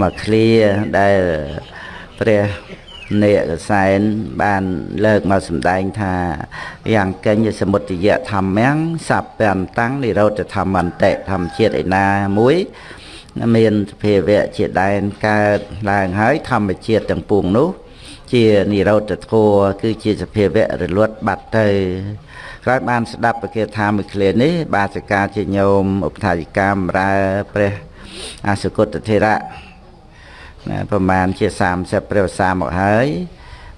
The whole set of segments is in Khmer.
មកឃ្លាដែលព្រះនេកសែនបានលើកមកសម្ដែងថាយ៉ាងកញ្ញសមុទយៈធម្មំសព្វន្តੰនិរោធធម្មន្តិធម្មជាតិឯណាមួយមានសភាវៈជាដែនកើតឡើងហើយធម្មជាតិទាំងពួងនោះ ជានិរោធធัวគឺជាសភាវៈរលត់បាត់ទៅក្រោយបានស្ដាប់ពគាថាមួយឃ្លានេះ បាសកាជាញោមឧបថាយិកាមរើព្រះ អសុគតធិរៈណាប្រហែលជា30ព្រះវស្សាមកហើយ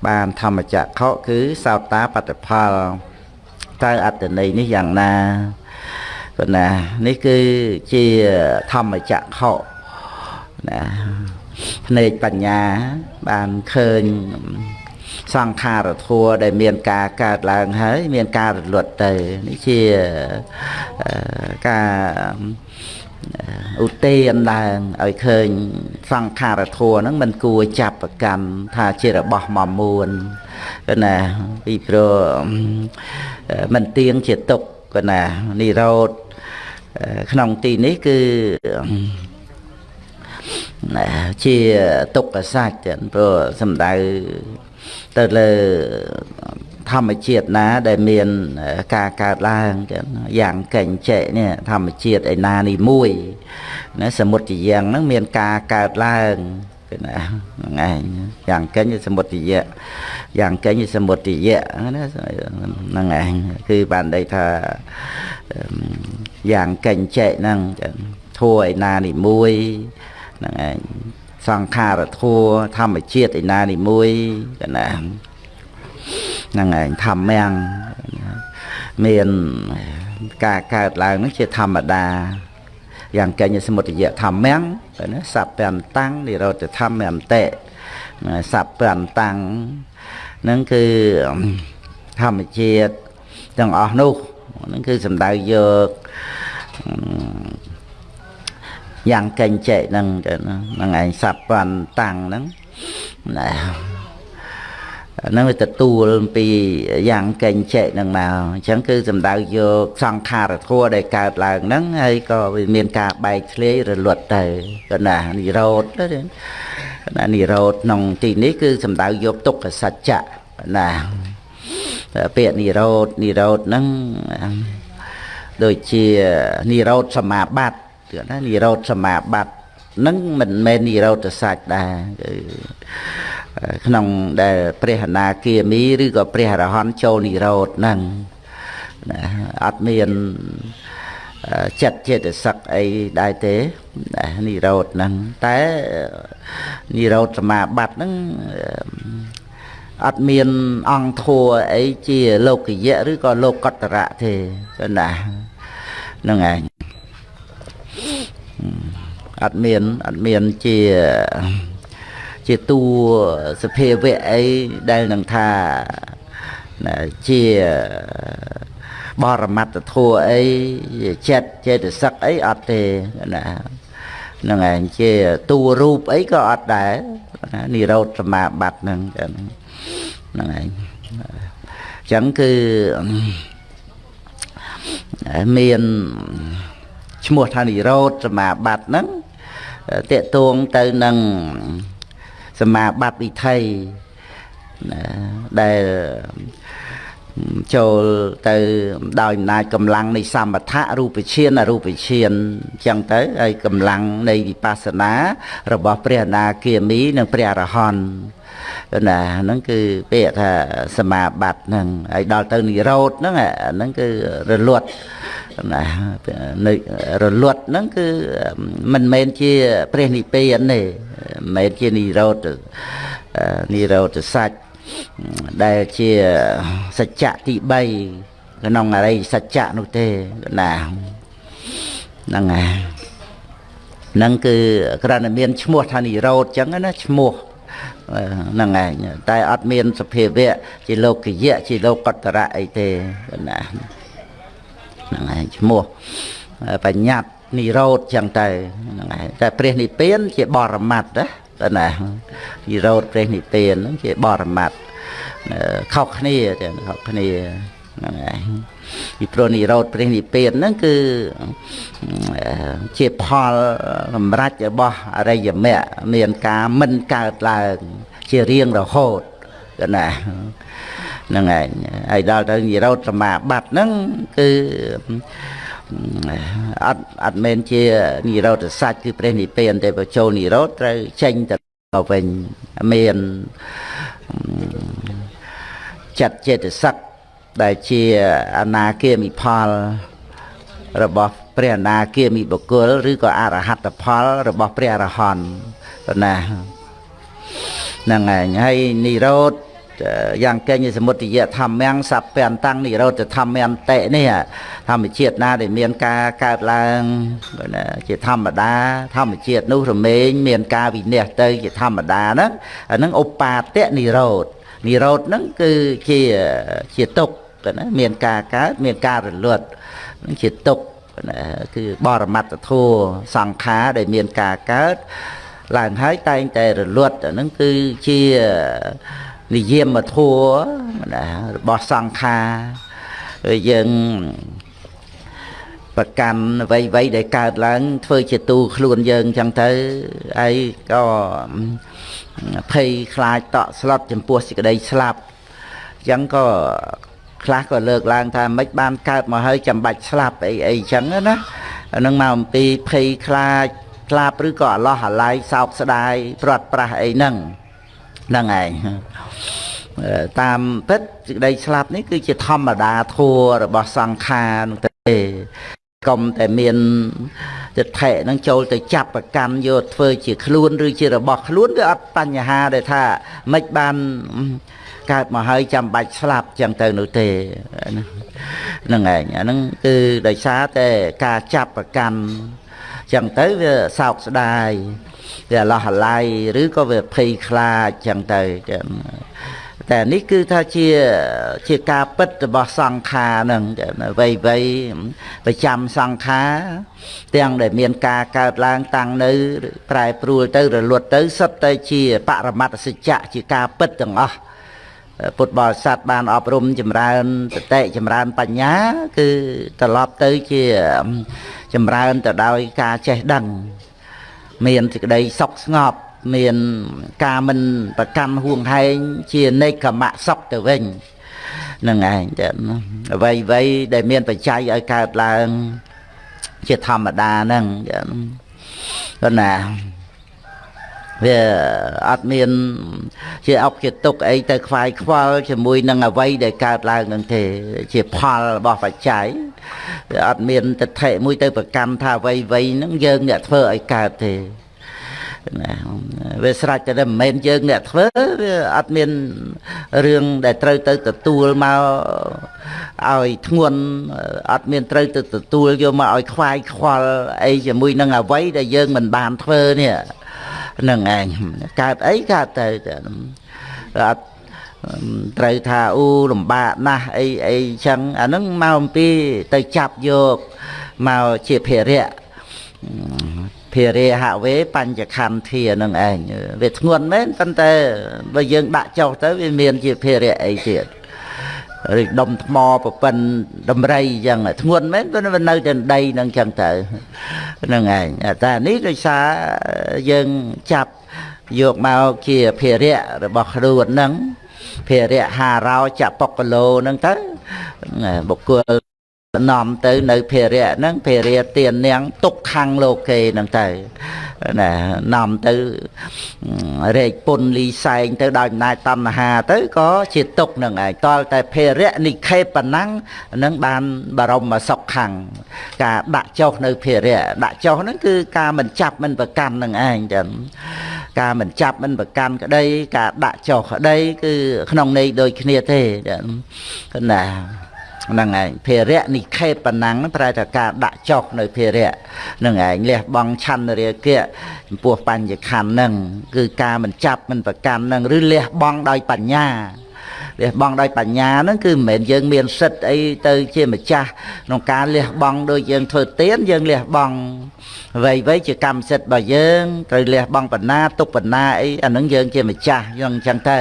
បានធម្មចក្ខុគឺសោតាបត្តផលតើអត្តន័យនេះយ៉ាងណាប៉ុន្តែនេះគឺជាធម្មចក្ខុណាភ្នែកបញ្ញាបានឃើញសង្ខារធัวដែលមានការកើតឡើងហើយ មានការរលត់ទៅនេះជាការ ឧទានឡើងឲ្យឃើញសង្ខារធัวហ្នឹងមិនគួរចាប់ប្រកាន់ថាជារបស់មមួនគឺណាពីព្រោះមិនទៀងជាទុកគឺណានិរោធក្នុងទីនេះគឺជាទុក្ខសច្ចព្រោះសំដៅទៅលើ ធម្មជាតិណាដែលមានការកើតឡើងយ៉ាងកេញចេនេះធម្មជាតិឯណានេះមួយណាសមុទ្រយ៉ាងហ្នឹងមានការកើតឡើងគឺណាហ្នឹងឯងយ៉ាងកេញសមុទ្រយៈយ៉ាងកេញសមុទ្រយៈណាហ្នឹងឯងគឺបានន័យថាយ៉ាងកេញចេហ្នឹងធัวឯណានេះមួយហ្នឹងឯងសង្ខារធัวធម្មជាតិឯណានេះមួយកណា ហ្នឹងឯងធម្មំមានការកើតឡើងហ្នឹងជាធម្មតាយ៉ាងកញ្ញសមុទយៈធម្មំណាសព្វន្តੰនិរោធធម្មអន្តិសព្វន្តੰហ្នឹងគឺធម្មជាតិទាំងអស់នោះហ្នឹងគឺសំដៅយកយ៉ាងកេញចេហ្នឹងហ្នឹងឯងសព្វន្តੰហ្នឹងណា ហ្នឹងវាទទួលពីយ៉ាងកេញចេហ្នឹងមកអញ្ចឹងគឺសំដៅយកសង្ខារធัวដែលកើតឡើងហ្នឹងហើយក៏វាមានការបែកធ្លាយរលត់ទៅក៏ណានិរោធណានិរោធក្នុងទីនេះគឺសំដៅយកទុក្ខសច្ចៈណាពាក្យនិរោធនិរោធហ្នឹងដូចជានិរោធសមាបត្តិគឺណានិរោធសមាបត្តិនឹងមិនមែននិរោធសាច់ដែរគឺ ក្នុងដែលព្រះអនាគាមីឬក៏ព្រះអរហន្តចូលនិរោធហ្នឹងណាអត់មានចិត្តចេតសិកអីដែរទេនិរោធហ្នឹងតែនិរោធសមាបត្តិហ្នឹងអត់មានអង្គធัวអីជាលោកយៈឬក៏លោកកតរៈទេណាហ្នឹងឯងអត់មានអត់មានជា ជាតួសភាវៈអីដែលនឹងថាជាបរមត្តធัวអីចិត្តចេតសិកអីអត់ទេណាហ្នឹងឯងជាតួរូបអីក៏អត់ដែរនិរោធសមាបត្តិហ្នឹងហ្នឹងឯងអញ្ចឹងគឺមានឈ្មោះថានិរោធសមាបត្តិហ្នឹងតេតួងទៅនឹង សមាបត្តិវិថីដែលចូលទៅដោយអំណាចកម្លាំងនៃសមថៈរូបឈានអរូបឈានអញ្ចឹងទៅហើយកម្លាំងនៃវិបស្សនារបស់ព្រះអនាគាមីនិងព្រះអរហន្ត ណាហ្នឹងគឺពាក្យថាសមាបត្តិហ្នឹងហើយដល់ទៅនិរោធហ្នឹងហ្នឹងគឺរលត់ណានៅរលត់ហ្នឹងគឺមិនមែនជាព្រះនិព្វានទេមិនមែនជានិរោធនិរោធសច្ចដែលជាសច្ចៈទី3ក្នុងអរិយសច្ចៈនោះទេណាហ្នឹងហើយហ្នឹងគឺគ្រាន់តែមានឈ្មោះថានិរោធចឹងណាឈ្មោះ ហ្នឹងឯងតែអត់មានសភាវៈជាលោកយៈជាលោកតរៈអីទេណាហ្នឹងឯងឈ្មោះបញ្ញត្តិនិរោធចឹងទៅហ្នឹងឯងតែព្រះនិព្វាន ជាបរមត្តណាតើណានិរោធព្រះនិព្វានហ្នឹងជាបរមត្តខុសគ្នាចឹងខុសគ្នាហ្នឹងហើយ ពីព្រោះនិរោធព្រះនិព្វានហ្នឹងគឺជាផលសម្រេចរបស់អរិយមគ្គមានការមិនកើតឡើង ជារៀងរហូតកណាហ្នឹងឯងហើយដល់ទៅនិរោធសមាបត្តិហ្នឹងគឺអត់អត់មែនជានិរោធសាច់គឺព្រះនិព្វានទេបើចូលនិរោធត្រូវចេញទៅវិញមានចិត្តចេតសិក ដែលជាអនាគាមិផលរបស់ព្រះអនាគាមិបុគ្គលឬក៏អរហត្តផលរបស់ព្រះអរហន្តណាហ្នឹងហើយហើយនិរោធយ៉ាងកេញសមុទយធម្មំសព្វន្តនិរោធធម្មន្តិនេះធម្មជាតិណាដែលមានការកើតឡើងជាធម្មតាធម្មជាតិនោះរមែងមានការវិនិច្ឆ័យទៅជាធម្មតាហ្នឹងអាហ្នឹងឧបាទនិរោធនិរោធហ្នឹងគឺជាជាទុក្ខ ណាមានការកើតមានការរលត់ហ្នឹងជាទុក្ខណាគឺបរមត្តធัวសង្ខារដែលមានការកើតឡើងហើយតែងតែរលត់អាហ្នឹងគឺជានិយមធัวណារបស់សង្ខារយើងប្រកាន់អ្វីអ្វីដែលកើតឡើង ធ្វើជាទូខ្លួនយើងអញ្ចឹងទៅហើយក៏ភ័យខ្លាចតក់ស្លុតចំពោះសេចក្តីស្លាប់អញ្ចឹងក៏ ខ្លះក៏លើកឡើងថាមិនបានកើតមកហើយចាំបាច់ស្លាប់អីអីអញ្ចឹងណាអានឹងមកអំពីភ័យខ្លាចស្លាប់ឬក៏អឡោះអាល័យសោកស្ដាយព្រាត់ប្រាសអីហ្នឹងហ្នឹងឯងតាមពិតសេចក្តីស្លាប់នេះគឺជាធម្មតាធัวរបស់សង្ខារនោះទេកុំតែមានទិដ្ឋិនឹងចូលទៅចាប់ប្រកាន់យកធ្វើជាខ្លួនឬជារបស់ខ្លួនវាអត់បញ្ហាដែលថាមិនបាន កើតមកហើយចាំបាច់ស្លាប់ចឹងទៅនោះទេហ្នឹងឯងអាហ្នឹងគឺដោយសារតែការចាប់ប្រកាន់ចឹងទៅវាសោកស្ដាយវាអឡោះអាល័យឬក៏វាភ័យខ្លាចចឹងទៅចឹងតែនេះគឺថាជាជាការពិតរបស់សង្ខារហ្នឹងអ្វីអ្វីប្រចាំសង្ខារទាំងដែលមានការកើតឡើងតាំងនៅ ប្រែប្រួលទៅរលត់ទៅសុទ្ធតែជាបរមត្តសច្ចៈជាការពិតទាំងអស់ ពុទ្ធបរិស័ទបានអប់រំចម្រើនសតិចម្រើនបញ្ញា គឺត្រឡប់ទៅជាចម្រើនទៅដោយការចេះដឹង មានសេចក្តីសុខស្ងប់មានការមិនប្រកាន់ហួងហែងជានេកមៈសុខទៅវិញនឹងឯងចាអ្វីអ្វីដែលមានបច្ច័យឲ្យកើតឡើង ជាធម្មតាហ្នឹងចាប៉ុន្តែ វាអត់មាន ជាអុកជាទុកអីទៅខ្វាយខ្វល់ជាមួយនឹងអវ័យដែលកើតឡើងនឹងទេ ជាផលរបស់បច្ច័យវាអត់មានទិដ្ឋិមួយទៅប្រកម្មថាអវ័យវ័យហ្នឹងយើងអ្នកធ្វើឲ្យកើតទេណាវាស្រេចតែមិនមែនយើងអ្នកធ្វើវាអត់មានរឿងដែលត្រូវទៅទទួលមកឲ្យធ្ងន់អត់មានត្រូវទៅទទួលយកមកឲ្យខ្វាយខ្វល់អីជាមួយនឹងអវ័យដែលយើងមិនបានធ្វើនេះ នឹងឯងកើតអីកើតទៅអត់ត្រូវថាអូលំបាកណាស់អីអីចឹងអានឹងមកអំពីទៅចាប់យកមកជាភារៈភារៈហវេបញ្ចខន្ធានឹងឯងវាធ្ងន់មែនប៉ុន្តែបើយើងដាក់ចុះទៅវាមានជាភារៈអីទៀត ឬដុំថ្មប្រពិនដំរីអញ្ចឹងធ្ងន់មែនប៉ុន្តែវានៅតែដីនឹងអញ្ចឹងទៅហ្នឹងឯងតែនេះដោយសារយើងចាប់យកមកជាភារៈរបស់ខ្លួនហ្នឹងភារៈហារោចបុគ្គលោហ្នឹងទៅបុគ្គល នាំទៅនៅភារៈហ្នឹងភារៈទាននាងទុកខាងលោកេហ្នឹងទៅណានាំទៅរែកពុនលីសែងទៅដោយអំណាចតណ្ហាទៅក៏ជាទុកនឹងឯងតលតែភារៈនិខេបណੰងនឹងបានបរមសុខខាងការដាក់ចុះនៅភារៈដាក់ចុះហ្នឹងគឺការមិនចាប់មិនប្រកាន់នឹងឯងចឹងការមិនចាប់មិនប្រកាន់ក្តី ការដាក់ចុះក្តីគឺក្នុងន័យដូចគ្នាទេចឹងណា ហ្នឹងឯងភារៈនិខេបណាំងប្រែថាការដាក់ចុះនៅភារៈហ្នឹងឯងលះបង់ឆន្ទរាគៈចំពោះបញ្ញខណ្ឌហ្នឹងគឺការមិនចាប់មិនប្រកាន់ហ្នឹងឬលះបង់ដោយបញ្ញាលះបង់ដោយបញ្ញាហ្នឹងគឺមិនមែនយើងមានសិទ្ធអីទៅជាម្ចាស់ក្នុងការលះបង់ដោយយើងធ្វើទានយើងលះបង់អ្វីអ្វីជាកម្មសិទ្ធិរបស់យើងត្រូវលះបង់បណ្ណាទុកបណ្ណាអីអានឹងយើងជាម្ចាស់យើងអញ្ចឹងទៅ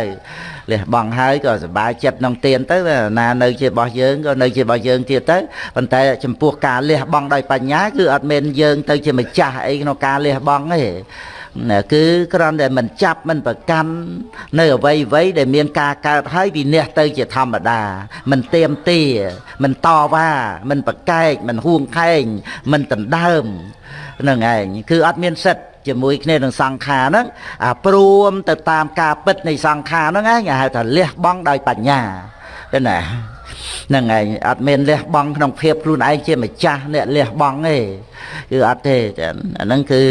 លះបង់ហើយក៏សប្បាយចិត្តក្នុងទានទៅណានៅជារបស់យើងក៏នៅជារបស់យើងទៀតទៅប៉ុន្តែចំពោះការលះបង់ដោយបញ្ញាគឺអត់មែនយើងទៅជាម្ចាស់អីក្នុងការលះបង់ទេណាគឺគ្រាន់តែមិនចាប់មិនប្រកាន់នៅអ្វីអ្វីដែលមានការកើតហើយវិនិច្ឆ័យទៅជាធម្មតាមិនទៀមទាមិនតវ៉ាមិនប្រកែកមិនហួងខែងមិនដណ្ដើមនឹងឯងគឺអត់មានសិទ្ធ ជាមួយគ្នានឹងសង្ខារហ្នឹងអាព្រមទៅតាមការពិតនៃសង្ខារហ្នឹងឯងហៅថាលះបង់ដោយបញ្ញាទេណាហ្នឹងឯងអត់មានលះបង់ក្នុងភាពខ្លួនឯងជាម្ចាស់អ្នកលះបង់ទេគឺអត់ទេអាហ្នឹងគឺ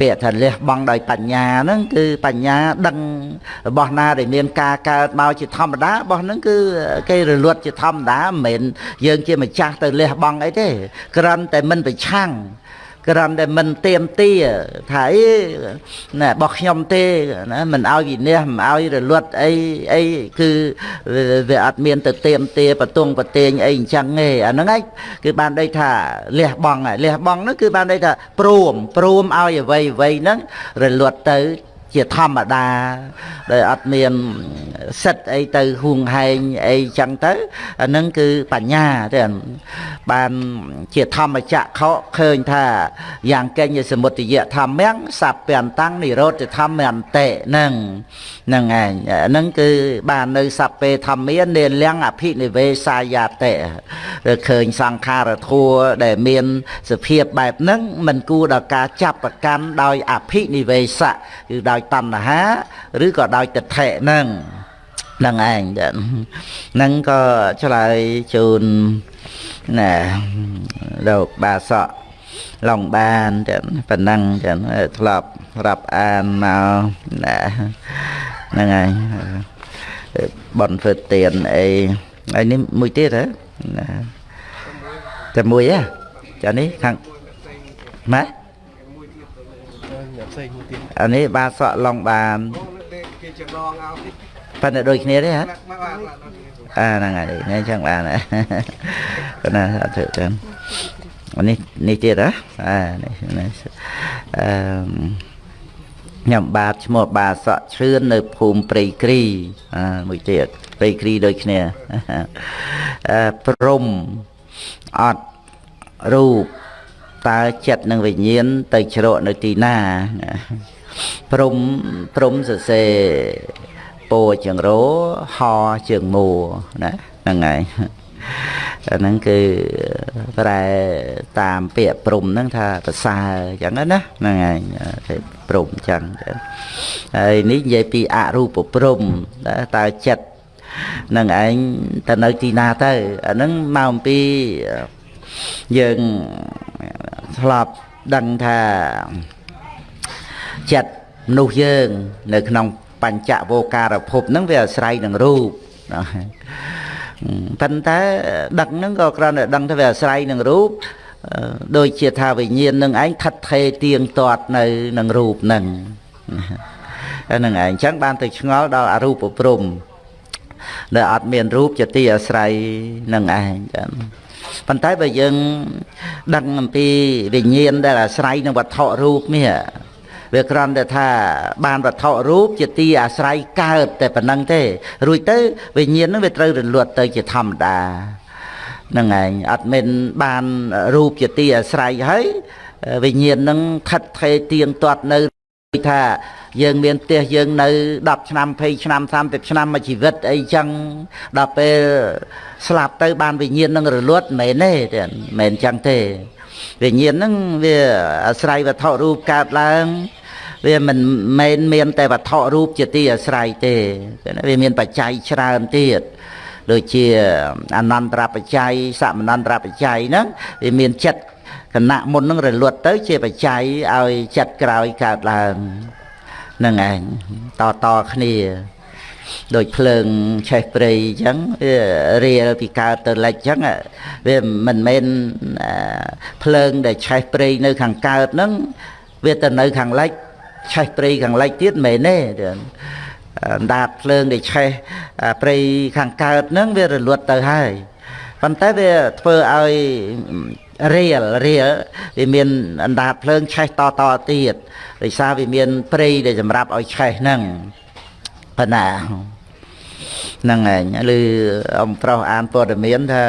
ពាក្យថាលះបង់ដោយបញ្ញាហ្នឹងគឺបញ្ញាដឹងរបស់ណាដែលមានការកើតមកជាធម្មតារបស់ហ្នឹងគឺគេរលត់ជាធម្មតាមិនមែនយើងជាម្ចាស់ទៅលះបង់អីទេគ្រាន់តែមិនប្រឆាំង គ្រាន់តែមិនទៀមទាថាអីណារបស់ខ្ញុំទេណាមិនឲ្យវិនិច្ឆ័យមិនឲ្យរលត់អីអីគឺវាអត់មានទៅទៀមទាបតុងបតេងអីអញ្ចឹងទេអាហ្នឹងឯងគឺបានន័យថាលះបង់លះបង់ហ្នឹងគឺបានន័យថាព្រមព្រមឲ្យអ្វីអ្វីហ្នឹងរលត់ទៅ ជាធម្មតាដោយអត់មានសិទ្ធអីទៅហួងហែងអីចឹងទៅអានឹងគឺបញ្ញាទេបានជាធម្មចក្ខុឃើញថាយ៉ាងកេញសមុទយធម្មំសព្វន្តាំងនិរោធធម្មន្តិនឹងនឹងឯងនឹងគឺបាននៅសព្វេធម្មានេលំអភិនិវេសាយាតិឬឃើញសង្ខារធัวដែលមានសភាពបែបហ្នឹងមិនគួរដល់ការចាប់ប្រកាន់ដោយអភិនិវេសៈគឺដោយតណ្ហាឬក៏ដោយទិដ្ឋិហ្នឹងហ្នឹងឯងហ្នឹងក៏ឆ្លើយជូនណាលោកបាសកឡងបានចឹងប៉ុណ្ណឹងចឹងធ្លាប់រាប់អានមកណាហ្នឹងហើយបនធ្វើទៀនអីហើយនេះមួយទៀតហ៎ណាតែមួយហ៎ចានេះខាងម៉ែ អានេះបាសក់ឡងបានគេចំណងឲ្យប៉ុន្តែដូចគ្នាទេហ៎អាហ្នឹងហើយនេះចឹងបានប៉ុន្តែអត់ធ្វើចឹងនេះនេះទៀតហ៎អានេះអឺខ្ញុំបាទឈ្មោះបាសក់ឈឿននៅភូមិព្រៃគ្រីអាមួយទៀតព្រៃគ្រីដូចគ្នាអឺព្រំអត់រូប តើចិត្តនិងវិញ្ញាណទៅជ្រកនៅទីណាព្រំព្រំសរសេរពោជើងរោហជើងមួណាហ្នឹងហើយអាហ្នឹងគឺប្រែតាមពាក្យព្រំហ្នឹងថាប្រសើរអញ្ចឹងណាហ្នឹងហើយព្រំអញ្ចឹងហើយនេះនិយាយពីអរូបព្រំតើចិត្តនឹងឯងទៅនៅទីណាទៅអាហ្នឹងមកអំពីយើង ធ្លាប់ដឹងថាចិត្តមនុស្សយើង នៅ ក្នុងបញ្ចវោការភពហ្នឹងវាអាស្រ័យនឹងរូបប៉ុន្តែដឹកហ្នឹងក៏គ្រាន់តែដឹងថាវាអាស្រ័យនឹងរូបដូចជាថាវិញ្ញាណនឹងឯងថិតថេរទៀងទាត់នៅនឹងរូបហ្នឹងហ្នឹងឯងអញ្ចឹងបានទៅឆ្ងល់ដល់អរូបព្រំដែលអត់មានរូបជាទីអាស្រ័យនឹងឯងចឹង ប៉ុន្តែបើយើងដឹងអំពីវិញ្ញាណដែលអាស្រ័យនឹងវត្ថុរូបនេះវាគ្រាន់តែថាបានវត្ថុរូបជាទីអាស្រ័យកើតតែប៉ុណ្ណឹងទេ រួចទៅវិញ្ញាណនឹងវាត្រូវរលត់ទៅជាធម្មតាហ្នឹងឯងអត់មានបានរូបជាទីអាស្រ័យហើយវិញ្ញាណនឹងថិតថេរទៀងទាត់នៅថា យើងមានផ្ទះយើងនៅ10ឆ្នាំ20ឆ្នាំ30ឆ្នាំមួយជីវិតអីចឹងដល់ពេលស្លាប់ទៅបានវិញ្ញាណនឹងរលត់មិនមែនទេមិនមែនចឹងទេវិញ្ញាណហ្នឹងវាអាស្រ័យវត្ថុរូបកើតឡើងវាមិនមែនមានតែវត្ថុរូបជាទីអាស្រ័យទេវាមានបច្ច័យច្រើនទៀតដូចជាអនន្តរបច្ច័យសមនន្តរបច្ច័យហ្នឹងវាមានចិត្តគណៈមុននឹងរលត់ទៅជាបច្ច័យឲ្យចិត្តក្រោយកើតឡើង នឹងឯងតតគ្នាដូចភ្លើងឆេះព្រៃអញ្ចឹងវារៀលពីកើតទៅលិចអញ្ចឹងវាមិនមែនភ្លើងដែលឆេះព្រៃនៅខាងកើតហ្នឹងវាទៅនៅខាងលិចឆេះព្រៃខាងលិចទៀតមិនមែនទេដាតភ្លើងដែលឆេះព្រៃខាងកើតហ្នឹងវារលត់ទៅហើយប៉ុន្តែវាធ្វើឲ្យ រៀលរៀលវាមានអណ្ដាតភ្លើងឆេះតតទៀតដោយសារវាមានព្រៃដែលសម្រាប់ឲ្យឆេះហ្នឹងប៉ុណ្ណាហ្នឹងឯងឬអំប្រុសអានព័ត៌មានថា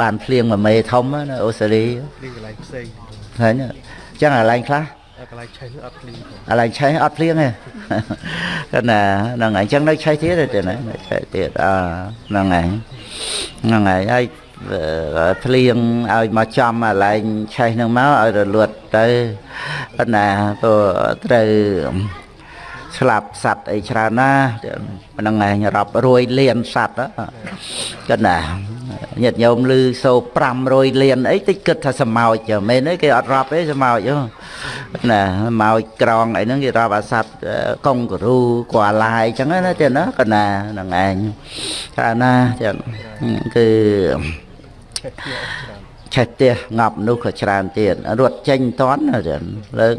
បានភ្លៀងមួយមេធំណាអូស្ត្រាលីភ្លៀងកន្លែងផ្សេងឃើញអញ្ចឹងកន្លែងខ្លះតែកន្លែងឆេះនោះអត់ភ្លៀងទេកន្លែងឆេះអត់ភ្លៀងទេគាត់ណាហ្នឹងហើយអញ្ចឹងនៅឆេះទៀតទេណានៅឆេះទៀតអើហ្នឹងហើយហ្នឹងហើយហើយ អឺភ្លៀងឲ្យមកចំកន្លែងឆេះហ្នឹងមកឲ្យរលត់ទៅគាត់ណាព្រោះត្រូវស្លាប់សัตว์អីច្រើនណាស់ហ្នឹងឯងរាប់រយលានសัตว์គាត់ណាញាតិញោមឮសូរ500លានអីតិចគិតថាសមោចចឹងមែនទេគេអត់រាប់ទេសមោចហ៎ណាសមោចក្រងអីហ្នឹងគេរាប់អាសត្វកុងការូគួរឡាយចឹងណាទៀតណាគាត់ណាហ្នឹងឯងច្រើនណាចឹងគឺ ឆេះផ្ទះអត់ច្រើន ឆេះផ្ទះងាប់មនុស្សក៏ច្រើនទៀតរត់ចេញតន់ចឹងរឿង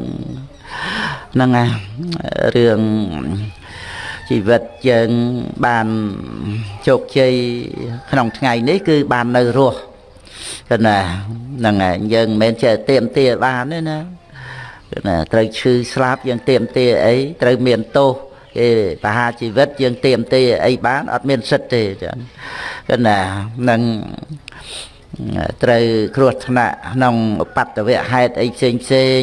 ហ្នឹងណារឿងជីវិតយើងបានជោគជ័យក្នុងថ្ងៃនេះគឺបាននៅរស់គឺណាហ្នឹងហើយយើងមិនមែនចេះទៀមទាបានទេណាគឺណាត្រូវឈឺស្លាប់យើងទៀមទាអីត្រូវមានទោសគេបហាជីវិតយើងទៀមទាអីបានអត់មានសិទ្ធទេចឹងគឺណានឹង ត្រូវគ្រោះថ្នាក់ក្នុងបត្តវៈហេតុអីផ្សេងផ្សេង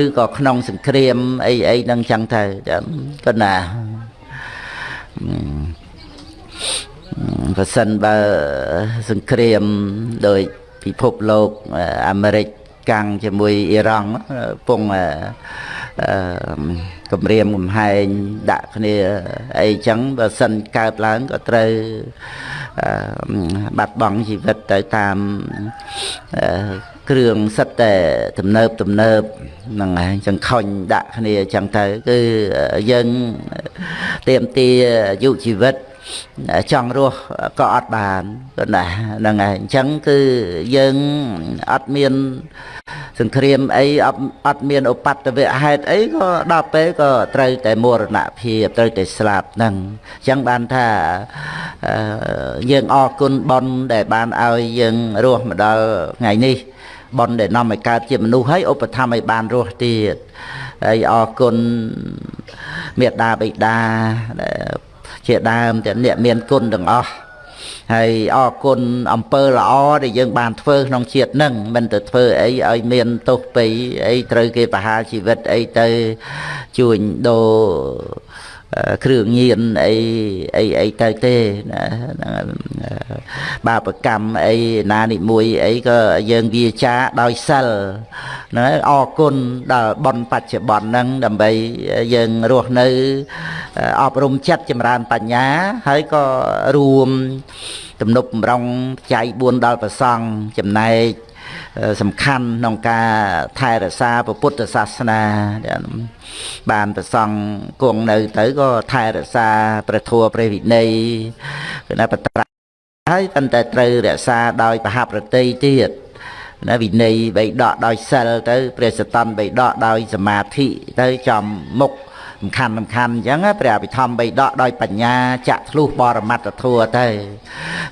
ឬក៏ក្នុងសង្គ្រាមអីអីហ្នឹងចឹងទៅចឹងក៏ណាប្រសិនបើសង្គ្រាមដោយពិភពលោកអាមេរិក កាំងជាមួយអ៊ីរ៉ង់ពងអឺគម្រាមកំហែងដាក់គ្នាអីចឹងបើសិនកើតឡើងក៏ត្រូវអឺបាត់បង់ជីវិតទៅតាមអឺគ្រឿងសិតតែទំនើបទំនើបហ្នឹងហើយចង្ខុញដាក់គ្នាចឹងទៅគឺយើងទៀមទាអាយុជីវិត ចង់រស់ក៏អត់បានក៏ណាហ្នឹងហើយអញ្ចឹងគឺយើងអត់មានសង្គ្រាមអីអត់អត់មានឧបតវៈហេតុអីក៏ដល់ពេលក៏ត្រូវតែមរណភាពត្រូវតែស្លាប់ហ្នឹងអញ្ចឹងបានថាអឺយើងអរគុណបុណ្យដែលបានឲ្យយើងរស់មកដល់ថ្ងៃនេះបុណ្យដែលនាំឲ្យកើតជាមនុស្សហើយឧបត្ថម្ភឲ្យបានរស់ទៀតហើយអរគុណមេត្តាបិតាដែល ជាដើមតែអ្នកមានគុណទាំងអស់ហើយអរគុណអំពើល្អដែលយើងបានធ្វើក្នុងជាតិនឹងមិនទៅធ្វើអីឲ្យមានទោសពីអីត្រូវគេប្រហារជីវិតអីទៅជួញដូរ គ្រឿងញៀនអីអីអីទៅទេណាបាបកម្មអីណានិមួយអីក៏យើងវាចាដោយសិលហ្នឹងហើយអរគុណដល់បនបច្ចុប្បន្នហ្នឹងដើម្បីយើងរស់នៅអប់រំចិត្តចម្រើនបញ្ញាហើយក៏រួមទំនប់បំរុងចៃ4ដល់ប្រសង់ចំណែក សំខាន់ក្នុងការថែរក្សាពុទ្ធសាសនាបានប្រសង់គង់នៅទៅក៏ថែរក្សាព្រះធម៌ព្រះវិន័យគឺថាបត្រាហើយប៉ុន្តែត្រូវរក្សាដោយបហប្រតិទៀតណាវិន័យបីដកដោយសិលទៅព្រះសតនបីដកដោយសមាធិទៅចំមុខ សំខាន់សំខាន់អញ្ចឹងព្រះអភិធម្មបីដកដោយបញ្ញាចាក់ធ្លុះបរមត្តធัวទៅ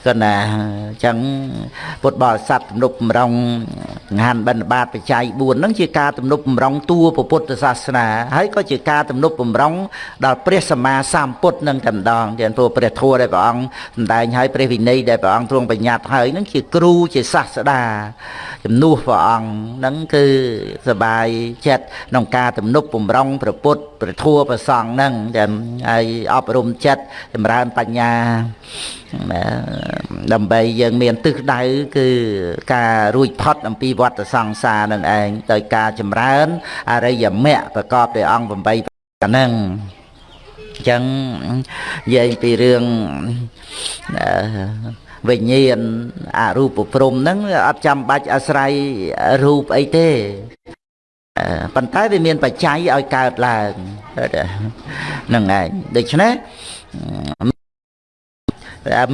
ក៏ណាអញ្ចឹងពុទ្ធបរិស័ទទំនុកបំរុងង្ហានបិណ្ឌបាតបច្ច័យ4ហ្នឹងជាការទំនុកបំរុងតួពុទ្ធសាសនាហើយក៏ជាការទំនុកបំរុងដល់ព្រះសម្មាសម្ពុទ្ធនឹងតែម្ដងទាំងព្រោះព្រះធัวដែលព្រះអង្គសម្ដែងឲ្យព្រះវិន័យដែលព្រះអង្គទ្រង់បញ្ញត្តិហើយហ្នឹងជាគ្រូជាសាស្តាជំនួសព្រះអង្គហ្នឹងគឺសបាយចិត្តក្នុងការទំនុកបំរុងព្រះពុទ្ធព្រះធัว ប្រសងហ្នឹងចាំឲ្យអប់រំចិត្តចម្រើនបញ្ញាដើម្បីយើងមានទិសដៅគឺការរួចផុតអំពីវដ្តសង្សារនឹងឯងដោយការចម្រើនអរិយមគ្គប្រកបដោយអង្គ8ហ្នឹងអញ្ចឹងនិយាយពីរឿងវិញ្ញាណអរូបព្រំហ្នឹងអត់ចាំបាច់អាស្រ័យរូបអីទេ ប៉ុន្តែវាមានបច្ច័យឲ្យកើតឡើងហ្នឹងឯងដូច្នេះ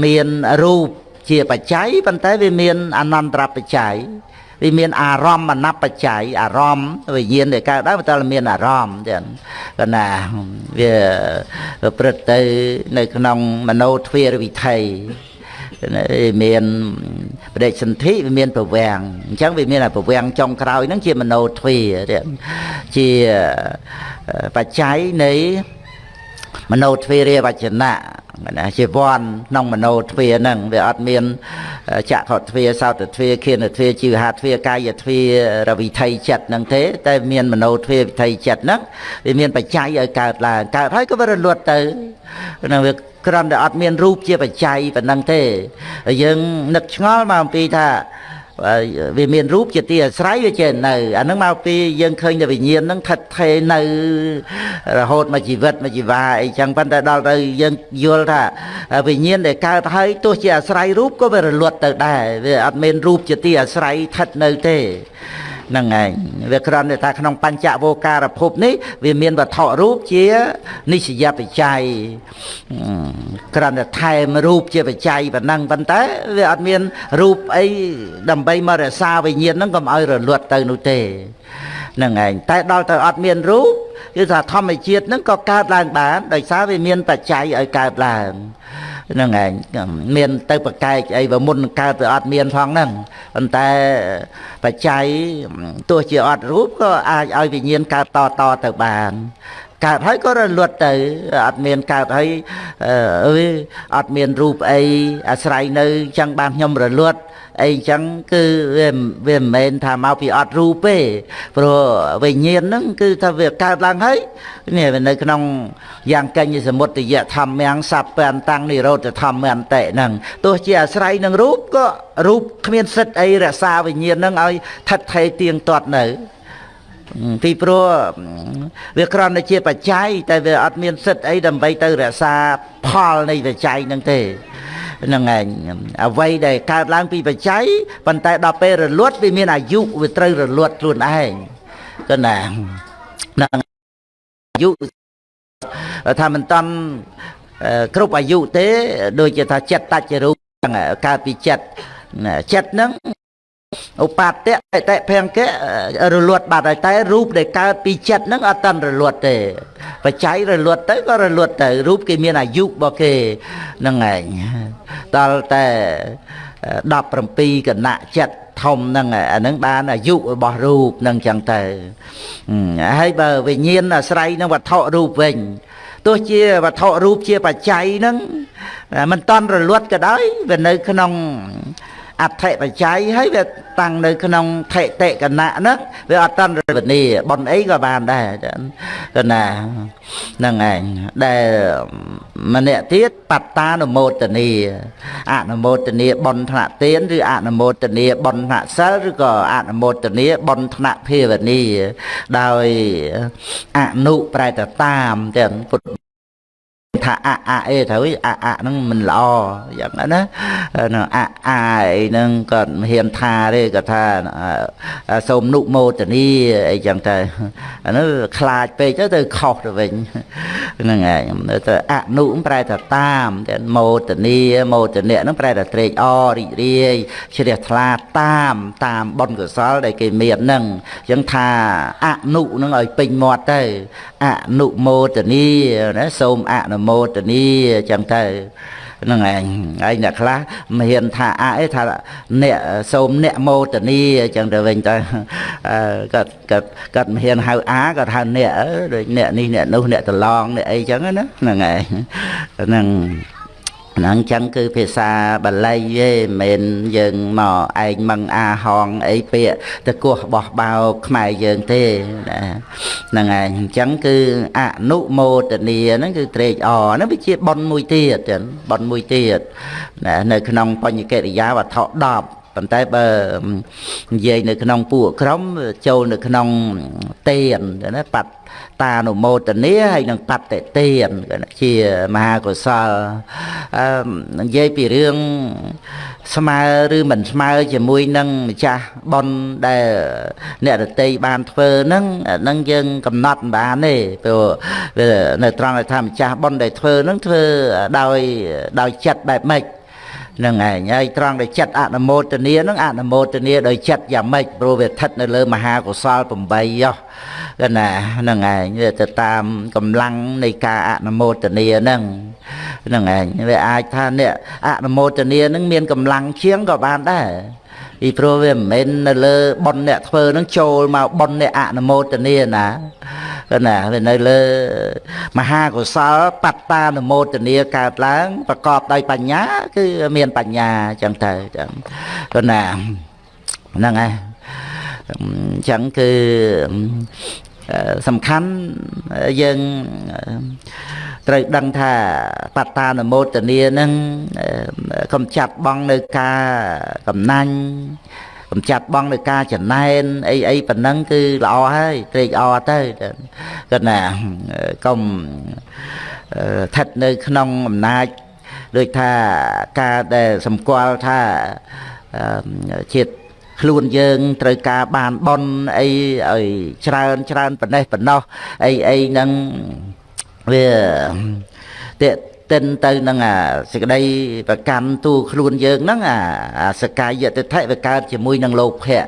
មានរូបជាបច្ច័យប៉ុន្តែវាមានអនន្តរបច្ច័យវាមានអារម្មណ៍អនបច្ច័យអារម្មណ៍វិញ្ញាណដែលកើតឡើងតែមានអារម្មណ៍ចឹងកណាវាប្រព្រឹត្តទៅនៅក្នុងមโนទ្វារវិថី មានបដិសន្ធិវាមានប្រវាំងអញ្ចឹងវាមានប្រវាំងចុងក្រោយហ្នឹងជាមโนទ្វាជាបច្ច័យនៃមโนទ្វារាវចនៈណាជាវ័នក្នុងមโนទ្វាហ្នឹងវាអត់មានចក្ខុទ្វាសោតទ្វាខៀនទ្វាជីវហាទ្វាកាយទ្វារវិថីចិត្តហ្នឹងទេតែមានមโนទ្វាវិថីចិត្តហ្នឹងវាមានបច្ច័យឲ្យកើតឡើងកើតហើយក៏វារលត់ទៅហ្នឹងវា គ្រាន់តែអត់មានរូបជាបច្ច័យប៉ុណ្ណឹងទេយើងនឹកឆ្ងល់មកអំពីថាវាមានរូបជាទីអាស្រ័យវាចេះនៅអានឹងមកពីយើងឃើញតែវិញ្ញាណហ្នឹងថិតថេរនៅរហូតមកជីវិតមកជីវ៉ាអីចឹងប៉ុន្តែដល់ទៅយើងយល់ថាវិញ្ញាណដែលកើតហើយទោះជាអាស្រ័យរូបក៏វារលត់ទៅដែរវាអត់មានរូបជាទីអាស្រ័យថិតនៅទេ ហ្នឹងឯងវាគ្រាន់តែថាក្នុងបញ្ចវោការភពនេះវាមានវត្ថុរូបជានិស្សយបច្ច័យគ្រាន់តែថែមរូបជាបច្ច័យប៉ុណ្ណឹងប៉ុន្តែវាអត់មានរូបអីដើម្បីមករក្សាវិញ្ញាណហ្នឹងកុំឲ្យរលត់ទៅនោះទេហ្នឹងឯងតែដល់ទៅអត់មានរូបគឺថាធម្មជាតិហ្នឹងក៏កើតឡើងបានដោយសារវាមានបច្ច័យឲ្យកើតឡើង ហ្នឹងឯងមានទៅប្រកែកអីបើមុនកើតទៅអត់មានផងហ្នឹងប៉ុន្តែបច្ច័យទោះជាអត់រូបក៏អាចឲ្យវិញ្ញាណកើតតតទៅបានកើតហើយក៏រលត់ទៅអត់មានកើតហើយអឺអត់មានរូបអីអាស្រ័យនៅចឹងបានខ្ញុំរលត់ អីចឹងគឺវាវាមិនមែនថាមកពីអត់រូបទេព្រោះវិញ្ញាណហ្នឹងគឺថាវាកើតឡើងហើយនេះនៅក្នុងយ៉ាងកញ្ញសមុទ្យធម្មំសัพពន្តាំងនិរោធធម្មន្តិហ្នឹងទោះជាអាស្រ័យនឹងរូបក៏រូបគ្មានសិទ្ធអីរក្សាវិញ្ញាណហ្នឹងឲ្យថិតថេរទៀងទាត់នៅពីព្រោះវាគ្រាន់តែជាបច្ច័យតែវាអត់មានសិទ្ធអីដើម្បីទៅរក្សាផលនៃបច្ច័យហ្នឹងទេ ហ្នឹងឯងអ្វីដែលកើតឡើងពីបច្ច័យប៉ុន្តែដល់ពេលរលត់វាមានអាយុវាត្រូវរលត់ខ្លួនឯងក៏ណាហ្នឹងអាយុថាមិនតាន់គ្រប់អាយុទេ ដូចជាថាចិត្តតច្ចរូបកើតពីចិត្តចិត្តហ្នឹង ឧបតៈតេភង្គៈរលត់បាត់ហើយតែរូបដែលកើតពីចិត្តហ្នឹងអត់តាន់រលត់ទេបច្ច័យរលត់ទៅក៏រលត់ទៅរូបគេមានអាយុរបស់គេហ្នឹងឯងដល់តែ17គណៈចិត្តធំហ្នឹងអាហ្នឹងបានអាយុរបស់រូបហ្នឹងចឹងទៅហើយបើវិញ្ញាណអាស្រ័យនឹងវត្ថុរូបវិញទោះជាវត្ថុរូបជាបច្ច័យហ្នឹងមិនតន់រលត់ក៏ដោយវានៅក្នុង អដ្ឋិបច្ច័យហើយវាតាំងនៅក្នុងថេតិកណៈហ្នឹងវាអត់តាន់រវនីបនអីក៏បានដែរកណាហ្នឹងឯងដែលម្នាក់ទៀតបត្តានុមោទនីអនុមោទនីបនថ្នាក់ទានឬអនុមោទនីបនថ្នាក់សិលឬក៏អនុមោទនីបនថ្នាក់ភាវនីដោយអនុប្រែតតាមទាំងពុទ្ធ ថាអអអេត្រូវអអហ្នឹងមិនល្អយ៉ាងណាណាអអអីហ្នឹងក៏មិនហ៊ានថាទេក៏ថាសូមនុមោទនីអីចឹងទៅអានោះខ្លាចពេកទៅទៅខុសទៅវិញហ្នឹងឯងទៅអនុប្រែថាតាមតែមោទនីមោទនៈហ្នឹងប្រែថាត្រេកអររីករាយជ្រះថ្លាតាមតាមបុណ្យកុសលដែលគេមានហ្នឹងអញ្ចឹងថាអនុហ្នឹងឲ្យពេញមាត់ទៅអនុមោទនីណាសូមអនុមោទនីអញ្ចឹងទៅហ្នឹងឯងហើយអ្នកខ្លះមិនហ៊ានថាអអីថាអ្នកសូមអ្នកមោទនីអញ្ចឹងទៅវិញទៅគាត់គាត់គាត់មិនហ៊ានហៅអាគាត់ហៅអ្នកដូចអ្នកនេះអ្នកនោះអ្នកតឡងអ្នកអីអញ្ចឹងណាហ្នឹងឯងហ្នឹង ហ្នឹងចឹងគឺភាសាបាលីទេមិនមែនយើងមកឯងមឹងអាហងអីពាក្យទៅគោះបោះបោខ្មែរយើងទេណាហ្នឹងឯងអញ្ចឹងគឺអនុមោទនីហ្នឹងគឺត្រេកអរហ្នឹងវាជាប៉ុនមួយទៀតចឹងប៉ុនមួយទៀតណានៅក្នុងបញ្ញកិរិយាវត្ថុ10ប៉ុន្តែបើនិយាយនៅក្នុងពួកក្រុមចូលនៅក្នុងទេនណាបាត់ តានុមោទនាហើយនឹងបត្តិទានជាមហាកុសលអឺនិយាយពីរឿងស្មើឬមិនស្មើជាមួយនឹងម្ចាស់ប៉ុនដែលអ្នករតីបានធ្វើហ្នឹងហ្នឹងយើងកំណត់មិនបានទេព្រោះនៅត្រង់ថាម្ចាស់ប៉ុនដែលធ្វើហ្នឹងធ្វើដោយដោយចិត្តបែបម៉េច នឹងឯងហើយត្រង់ដែលចិត្តអនុមោទនានឹងអនុមោទនាដោយចិត្តយ៉ាងម៉េចព្រោះវាស្ថិតនៅលើមហាកុសល8យោកណាហ្នឹងឯងវាទៅតាមកម្លាំងនៃការអនុមោទនាហ្នឹងហ្នឹងឯងវាអាចថាអ្នកអនុមោទនានឹងមានកម្លាំងជាងក៏បានដែរ ពីព្រោះវាមិនមែននៅលើប៉ុនអ្នកធ្វើនឹងចូលមកប៉ុនអ្នកអនុមោទនាណាណាវានៅលើមហាកុសលបត្តានុមោទនាកើតឡើង ប្រកបដោយបញ្ញា គឺមានបញ្ញាអញ្ចឹងទៅចឹងក៏ណាហ្នឹងហើយអញ្ចឹងគឺ សំខាន់យើងត្រូវដឹងថាបត្តានមោទនានឹងកំចាត់បងនៅការកំណាញ់កំចាត់បងនៅការចំណែនអីអីប៉ុណ្ណឹងគឺល្អហើយត្រេកអរទៅគាត់ណាកុំស្ថិតនៅក្នុងអំណាចដូចថាការដែលសម្គាល់ថាជាតិ ខ្លួនយើងត្រូវការបានបនអីឲ្យច្រើនច្រើនប៉ុណ្ណេះប៉ុណ្ណោះអីអីហ្នឹងវាតេតិនទៅនឹងអាសេចក្តីប្រកាន់ទូខ្លួនយើងហ្នឹងអាសកាយតិថិវាកើតជាមួយនឹងលោភៈ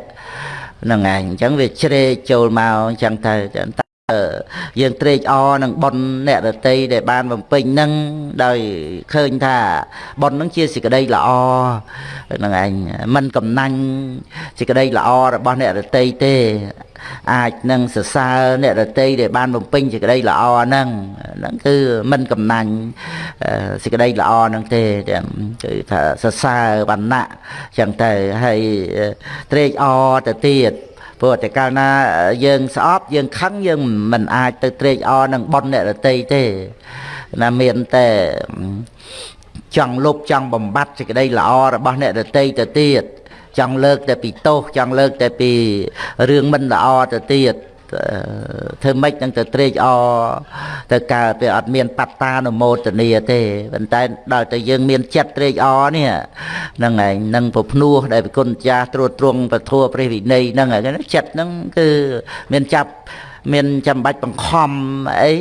ហ្នឹងឯងអញ្ចឹងវាជ្រែកចូលមកអញ្ចឹងទៅ យើងត្រេកអរនឹងប៉ុនអ្នករតីដែលបានបំពេញនឹងដោយឃើញថាប៉ុននឹងជាសេចក្តីល្អហ្នឹងឯងមិនកំណាញ់សេចក្តីល្អរបស់អ្នករតីទេ អាចនឹងសរសើរអ្នករតីដែលបានបំពេញសេចក្តីល្អហ្នឹងហ្នឹងគឺមិនកំណាញ់សេចក្តីល្អហ្នឹងទេគឺថាសរសើរវណ្ណៈចឹងទៅហើយត្រេកអរទៅទៀត ព្រោះតែកាលណាយើងស្អប់យើងខឹងយើងមិនអាចទៅត្រេកអរនឹងប៉ុនអ្នករតីទេណាមានតែចង់លុបចង់បំបត្តិសេចក្តីល្អរបស់អ្នករតីទៅទៀតចង់លើកតែពីទោសចង់លើកតែពីរឿងមិនល្អទៅទៀត ធ្វើម៉េចនឹងទៅត្រេកអរទៅកើតវាអត់មានបត្តានុមោទនីទេប៉ុន្តែដល់តែយើងមានចិត្តត្រេកអរនេះហ្នឹងឯងនឹងប្រភ្នោះដែលប្រគុណចាស់ត្រួតត្រងពធព្រះវិន័យហ្នឹងចិត្តហ្នឹងគឺមានចាប់មានចាំបាច់បង្ខំអី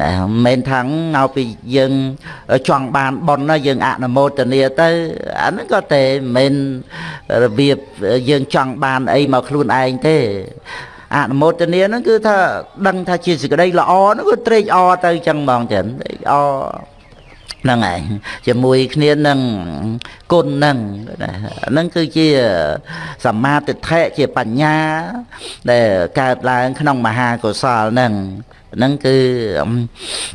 ណាមិនមែនថាឲ្យពីយើងចង់បានប៉ុនណាយើងអនុមោទនាទៅអាហ្នឹងក៏តែមិនមែនរបៀបយើងចង់បានអីមកខ្លួនឯងទេ អនុមោទនាហ្នឹងគឺថាដឹងថាជាសេចក្តីល្អហ្នឹងគឺត្រេកអរទៅចឹងហ្មងចឹងត្រេកអរ ហ្នឹងឯងជាមួយគ្នានឹងគុណហ្នឹងហ្នឹងគឺជាសមាទិដ្ឋិជាបញ្ញាដែលកើតឡើងក្នុងមហាកុសលហ្នឹងហ្នឹងគឺ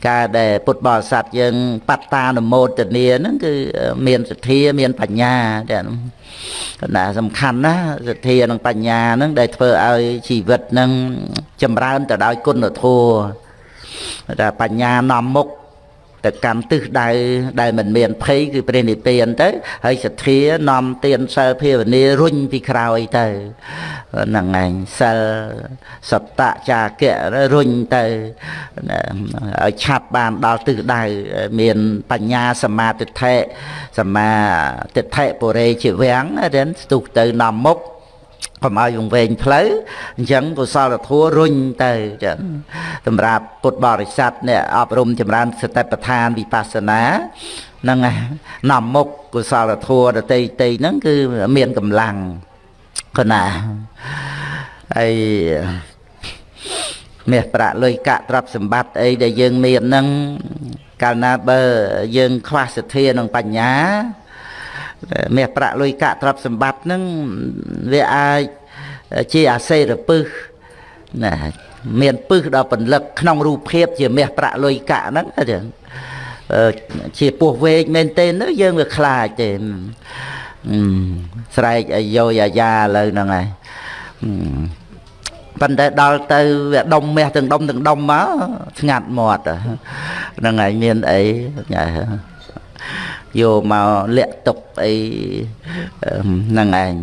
ការដែលពុទ្ធបរិស័ទយើងបត្តានុមោទនាហ្នឹងគឺមានសទ្ធាមានបញ្ញាតែណាសំខាន់ណាសទ្ធានិងបញ្ញាហ្នឹងដែលធ្វើឲ្យជីវិតហ្នឹងចម្រើនទៅដោយគុណធម៌តែបញ្ញានាំមុខ ទៅកម្មទិសដៅដែលមិនមានភ័យគឺព្រះនិព្វានទៅហើយសទ្ធានាំទានសិលភាវនារុញពីក្រោយទៅហ្នឹងឯងសិលសតៈចាគៈរុញទៅឲ្យឆាប់បានដល់ទិសដៅមានបញ្ញាសមាទិដ្ឋិសមាទិដ្ឋិបុរេជាវាំងរៀនស្ទុះទៅនាំមុខ កុំឲ្យវង្វេងផ្លូវអញ្ចឹងកុសលធម៌រុញទៅចឹងសម្រាប់ពុទ្ធបរិស័ទអ្នកអប់រំចម្រើនសតិប្បដ្ឋានវិបស្សនាហ្នឹងនាំមុខកុសលធម៌ដតីតីហ្នឹងគឺមានកម្លាំងគណាហើយមាសប្រាក់លុយកាក់ទ្រព្យសម្បត្តិអីដែលយើងមានហ្នឹងកាលណាបើយើងខ្វះសទ្ធានិងបញ្ញា មាសប្រាក់លុយកាក់ទ្រព្យសម្បត្តិហ្នឹងវាអាចជាអាសេរពឹសណាមានពឹសដល់ពលិកក្នុងរូបភាពជាមាសប្រាក់លុយកាក់ហ្នឹងចឹងជាពោះវែកមែនទេនោះយើងវាខ្លាចទេស្រែកអាយោអាយ៉ាឥឡូវហ្នឹងហើយប៉ុន្តែដល់ទៅវាដុំមាសទាំងដុំទាំងដុំមកស្ងាត់មាត់ហ្នឹងហើយមានអី យកមកលាក់ទុកអីហ្នឹងឯង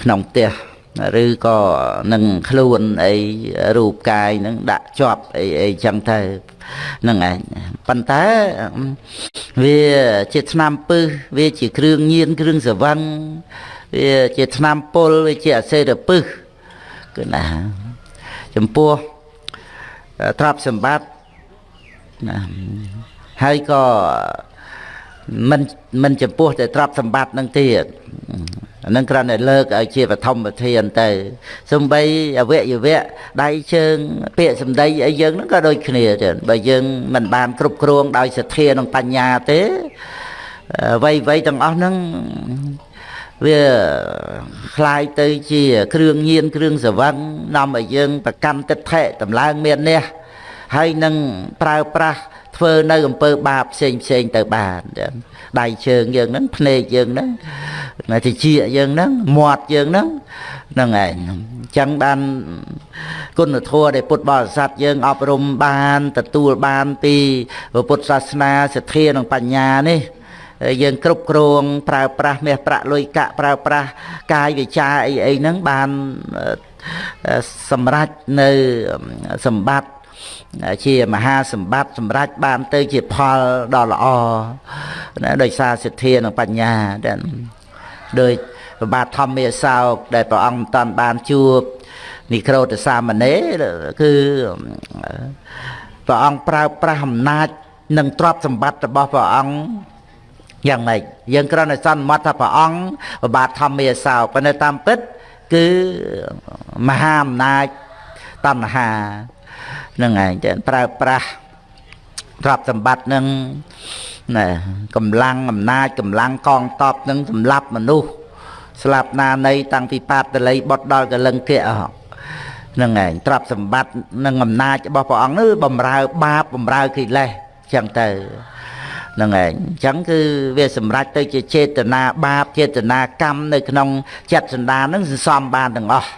ក្នុងផ្ទះឬក៏នឹងខ្លួនអីរូបកាយនឹងដាក់ជាប់អីអីចឹងទៅហ្នឹងឯងប៉ុន្តែវាជាឆ្នាំពឹសវាជាគ្រឿងញៀនគ្រឿងសវឹងវាជាឆ្នាំពុលវាជាអសេរពឹសគឺណាចំពោះទ្រព្យសម្បត្តិណាហើយក៏ មិនមិនចំពោះតែទ្រព្យសម្បត្តិនឹងទៀត អានឹងគ្រាន់តែលើកឲ្យជាបឋមប្រធានទៅសំបីអវយវៈដៃជើងពាក្យសម្ដីអីយើងហ្នឹងក៏ដូចគ្នាចឹងបើយើងមិនបានគ្រប់គ្រងដោយសទ្ធានិងបញ្ញាទេអ្វីអ្វីទាំងអស់ហ្នឹងវាคล้ายទៅជាគ្រឿងញៀនគ្រឿងសវឹងនាំឲ្យយើងប្រកម្មទិដ្ឋិតម្លើងមាននេះហើយនឹងប្រើប្រាស់ ធ្វើនៅអំពើបាបផ្សេងផ្សេងទៅបានដៃជើងយើងហ្នឹងភ្នែកយើងហ្នឹងតិចយើងហ្នឹងមាត់យើងហ្នឹងហ្នឹងឯងអញ្ចឹងបានគុណធម៌ដែលពុទ្ធបរិស័ទយើងអប់រំបានទទួលបានពីពុទ្ធសាសនាសទ្ធានិងបញ្ញានេះយើងគ្រប់គ្រងប្រើប្រាស់មាសប្រាក់លុយកាក់ប្រើប្រាស់កាយវិចាអីអីហ្នឹងបានសម្រេចនៅសម្បត្តិ ជាមហាសម្បត្តិសម្រេចបានទៅជាផលដ៏ល្អណាដោយសារសទ្ធានិងបញ្ញាដែលដោយប្របាទធម្មាសោកដែលព្រះអង្គមិនតាន់បានជួបនិក្រូតសាមណេរគឺព្រះអង្គប្រើប្រាស់អំណាច និងទ្រព្យសម្បត្តិរបស់ព្រះអង្គយ៉ាងម៉េចយើងគ្រាន់តែសន្មត់ថាព្រះអង្គប្របាទធម្មាសោកប៉ុន្តែតាមពិត គឺមហាអំណាចតណ្ហាហ្នឹងឯងតែប្រើប្រាស់ទ្រព្យសម្បត្តិនឹងណែកម្លាំងអំណាចកម្លាំងកងតបនឹងសម្លាប់មនុស្សស្លាប់ណានៃតាំងពីបាតតល័យបុតដល់កលឹងគៈហ្នឹងឯងទ្រព្យសម្បត្តិនិងអំណាចរបស់ព្រះអង្គនេះបំរើបាបបំរើកិលេសចឹងទៅហ្នឹងឯងអញ្ចឹងគឺវាសម្រេចទៅជាចេតនាបាបចេតនាកម្មនៅក្នុងចិត្តសន្តានហ្នឹងសន្សំបានទាំងអស់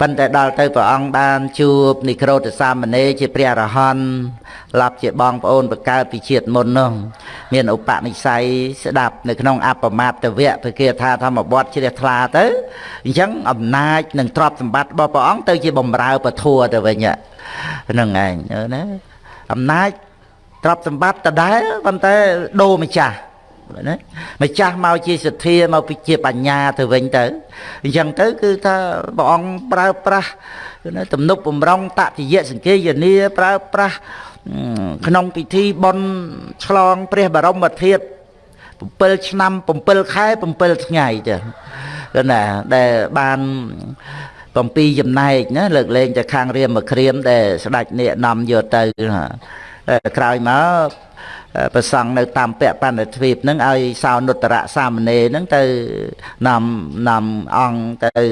ប៉ុន្តែដល់ទៅព្រះអង្គបានជួបនិក្រូតសាមណេរជាព្រះអរហន្តឡប់ជាបងប្អូនបកើតពីជាតិមុននោះមានឧបនិស្ស័យស្ដាប់នៅក្នុងអបមាតវៈព្រះគាថាធម្មបទជ្រះថ្លាទៅអញ្ចឹងអំណាចនិងទ្រព្យសម្បត្តិរបស់ព្រះអង្គទៅជាបំរើពធัวទៅវិញហ្នឹងឯងណាអំណាចទ្រព្យសម្បត្តិដដែលប៉ុន្តែដូរម្ចាស់ ណាម្ចាស់មកជាសទ្ធាមកពីជាបញ្ញាទៅវិញទៅអញ្ចឹងទៅគឺថាព្រះអង្គប្រើប្រាស់ណាទំនុកបំរុងតតិយៈសង្កេយនាប្រើប្រាស់ក្នុងពិធីបុណ្យឆ្លងព្រះបរមធាតុ7ឆ្នាំ7ខែ7ថ្ងៃចាគឺណាដែលបាន7ចំណែកណាលើកលែងតែខាងរៀមមកក្រៀមដែលស្ដេចអ្នកនាំយកទៅ ក្រោយមកប្រសង់នៅតាមពៈបណ្ឌទ្វីបហ្នឹងឲ្យសោនុត្តរៈសាមណេរហ្នឹងទៅនាំនាំអង្គទៅ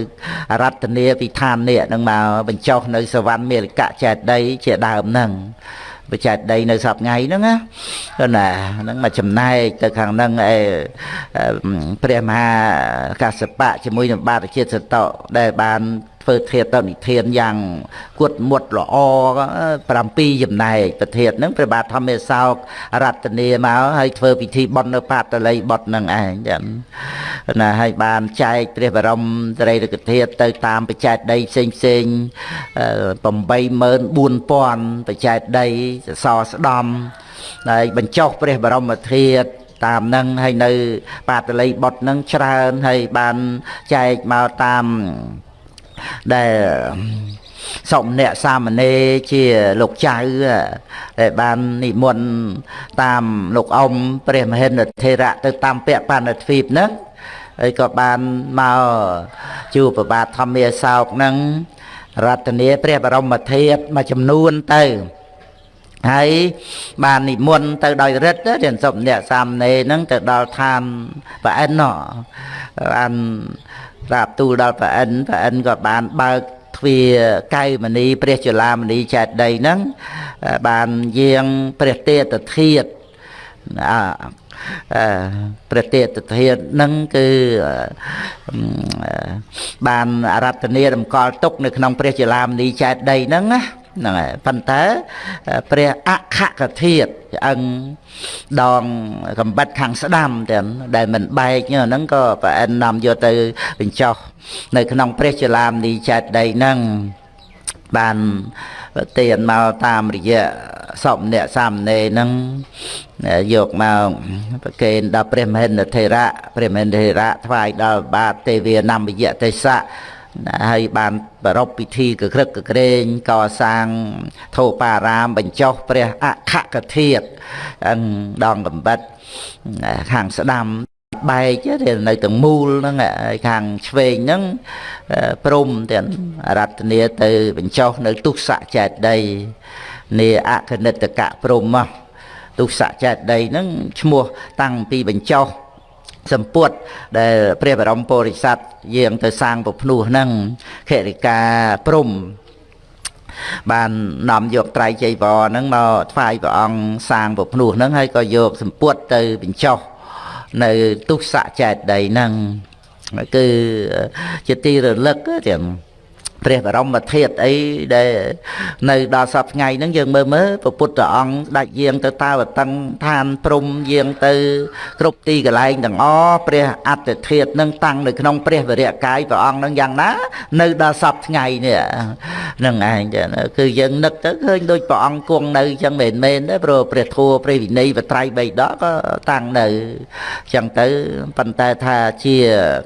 រតនាវិធាននេះហ្នឹងមកបញ្ចុះនៅសវណ្ណមេលកៈចេតីជាដើមហ្នឹងបច្ចេកដីនៅសប្ងៃហ្នឹងណាណាហ្នឹងមកចំណែកទៅខាងហ្នឹងឯព្រះមហាកសបៈជាមួយនឹងបាទជាតិសតោដែលបាន ធ្វើធាតុនិធានយ៉ាងគត់មុតល្អ7ចំណែកប្រធានហ្នឹងព្រះបាទធម្មសោករតនាមកហើយធ្វើពិធីបន់នៅបាតល័យបុតហ្នឹងឯងចឹងណាហើយបានចែកព្រះបរមសារីរិកធាតុទៅតាមបច្ចេកដីផ្សេងផ្សេង84000បច្ចេកដីសសរស្ដំហើយបញ្ចុះព្រះបរមធាតុតាមនឹងហើយនៅបាតល័យបុតនឹងច្រើនហើយបានចែកមកតាម ដែលសុំអ្នកសាមណេរជាលោកចៅដែលបាននិមន្តតាមលោកអ៊ំព្រះមហិន្ទថេរៈទៅតាមពៈបណ្ឌទ្វីបហ្នឹងហើយក៏បានមកជួបប្របាទធម្មាសោកហ្នឹងរតនាព្រះបរមធាតុមួយចំនួនទៅហើយបាននិមន្តទៅដោយរិទ្ធរៀនសុំអ្នកសាមណេរហ្នឹងទៅដល់ឋានប្រអិនបាន ប្រាប់ទូលដល់ព្រះអិនព្រះអិនក៏បានបើកទ្វាកៅមនីព្រះចលាមនីចេតដីហ្នឹងបានយាងព្រះទេតធាតអព្រះទេតធាតហ្នឹងគឺបានអរតនីតម្កល់ទុកនៅក្នុងព្រះចលាមនីចេតដីហ្នឹងណា ហ្នឹងហើយប៉ុន្តែព្រះអខកធាតឆ្អឹងដងកំបិតខាងស្ដាំទាំងដែលមិនបែកហ្នឹងក៏ប្រអិននាំយកទៅបញ្ចុះនៅក្នុងព្រះចលាមនីចេតដីហ្នឹងបានទានមកតាមរយៈសពអ្នកសាមណេរហ្នឹងយកមកប្រកេនដល់ព្រះមហិន្ទថេរៈព្រះមហិន្ទថេរៈថ្វាយដល់បាទទេវានំយៈទេសៈ ហើយបានប្រពពិធីកក្រឹកកក្រែងកសាងធោបារាមបញ្ចុះព្រះអខកធាតដងកំបិតខាងស្ដាំបែកទេនៅទាំងមូលហ្នឹងហើយខាងឆ្វេងហ្នឹងព្រំទាំងរតនាទៅបញ្ចុះនៅទុសៈចេតដីនាអគនិតកៈព្រំមកទុសៈចេតដីហ្នឹងឈ្មោះតាំងពីបញ្ចុះ សម្ពុតដែលព្រះបរមពុរិស័ទយាងទៅសាងពភ្នោះហ្នឹងខរិកាព្រំបាននាំយកត្រៃចីវរហ្នឹងមកថ្វាយព្រះអង្គសាងពភ្នោះហ្នឹងហើយក៏យកសម្ពុតទៅបញ្ចុះនៅទុសៈចេតដីហ្នឹងគឺជាទីរលឹកទាំង ព្រះបរមធាតុអីដែលនៅដល់សពថ្ងៃហ្នឹងយើងមើលមើលព្រះពុទ្ធអង្គដាច់យាងទៅតាវតឹងឋានព្រំយាងទៅ គ្រប់ទីកន្លែងទាំងអព្រះអត្តធាតុនឹងតាំងនៅក្នុងព្រះវរៈកាយព្រះអង្គនឹងយ៉ាងណា នៅដល់សពថ្ងៃនេះហ្នឹងឯងគឺយើងនឹកទៅឃើញដូចព្រះអង្គគង់នៅចឹងមែនមែនទេព្រោះព្រះធัวព្រះវិន័យបត្រៃបីដកក៏តាំងនៅចឹងទៅប៉ុន្តែថាជា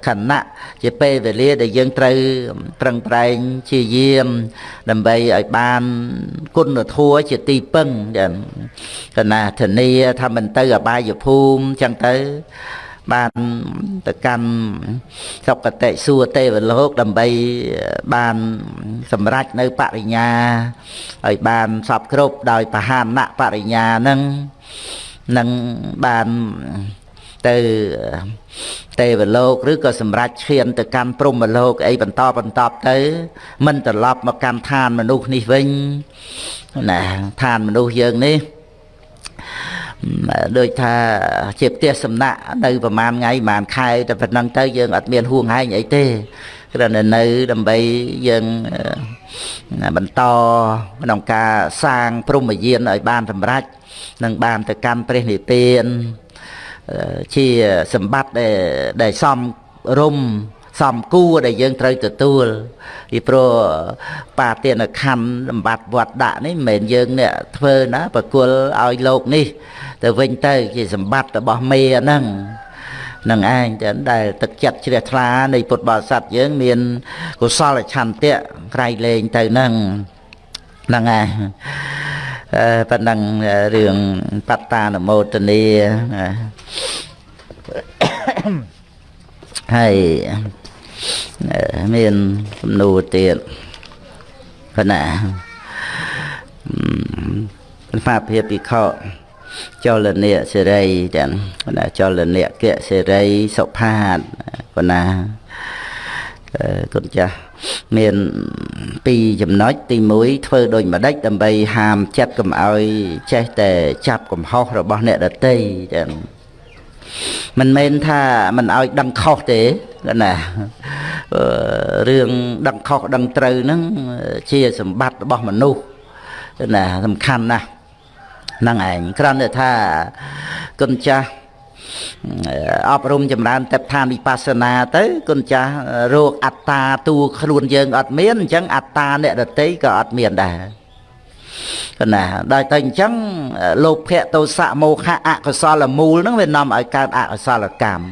ខណៈជាពេលវេលាដែលយើងត្រូវប្រឹងប្រែងជាយាម ដើម្បីឲ្យបានគុណធម៌ជាទីពឹងចឹងកណាធានាថាមិនទៅអបាយភូមិចឹងទៅបានទៅកាន់សុគតិសួគ៌ទេវលោកដើម្បីបានសម្រេចនៅបរិញ្ញាឲ្យបានសពគ្រប់ដោយបហានៈបរិញ្ញានឹងនឹងបាន ទៅទេវលោក ឬក៏សម្រាប់ឈានទៅកាន់ព្រហ្មលោកអីបន្តបន្តទៅមិនត្រឡប់មកកាន់ឋានមនុស្សនេះវិញណាឋានមនុស្សយើងនេះដូចថាជាផ្ទះសំណាក់នៅប្រហែលថ្ងៃប្រហែលខែតែប៉ុណ្ណឹងទៅយើងអត់មានហួងហែងអីទេគ្រាន់តែនៅដើម្បីយើងបន្តក្នុងការសាងព្រហ្មយានឲ្យបានសម្រេចនឹងបានទៅកាន់ព្រះនិព្វាន ជាសម្បត្តិដែលដែលសំរុំសំគួរដែលយើងត្រូវទទួលពីព្រោះបាទានខណ្ឌសម្បត្តិវត្តដាក់នេះមិនមែនយើងអ្នកធ្វើណាប្រគល់ឲ្យលោកនេះ ទៅវិញទៅជាសម្បត្តិរបស់មេហ្នឹងនឹងឯងតែដែលទឹកចិត្តជ្រះថ្លានៃពុទ្ធបរិស័ទយើងមានកុសលឆន្ទៈក្រៃលែងទៅហ្នឹងហ្នឹងឯង ប៉ុណ្ណឹងរឿងបត្តានមោទនីហើយមានសំណួរទៀតប៉ុណ្ណាបាភិភិក្ខុចលនៈសេរីទាំងប៉ុណ្ណាចលនៈគៈសេរីសុផាតប៉ុណ្ណាគុណចាស់ មានពីរចំណុចទី1ធ្វើដូចម្ដេចដើម្បីហាមចិត្តកុំឲ្យចេះតែចាប់កំហុសរបស់អ្នកដតីចឹងមិនមែនថាមិនឲ្យដឹងខុសទេណារឿងដឹងខុសដឹងត្រូវហ្នឹងជាសម្បត្តិរបស់មនុស្សណាសំខាន់ណាស់ហ្នឹងឯងគ្រាន់តែថាគុណចាស់ អប់រំចម្រើនតេបឋានវិបស្សនាទៅគុណចាស់រោគអត្តាតួខ្លួនយើងអត់មានអញ្ចឹងអត្តាអ្នកដតីក៏អត់មានដែរកណាដល់តែអញ្ចឹងលោភៈទោសៈមោហៈអកុសលមូលហ្នឹងវានាំឲ្យកើតអកុសលកម្ម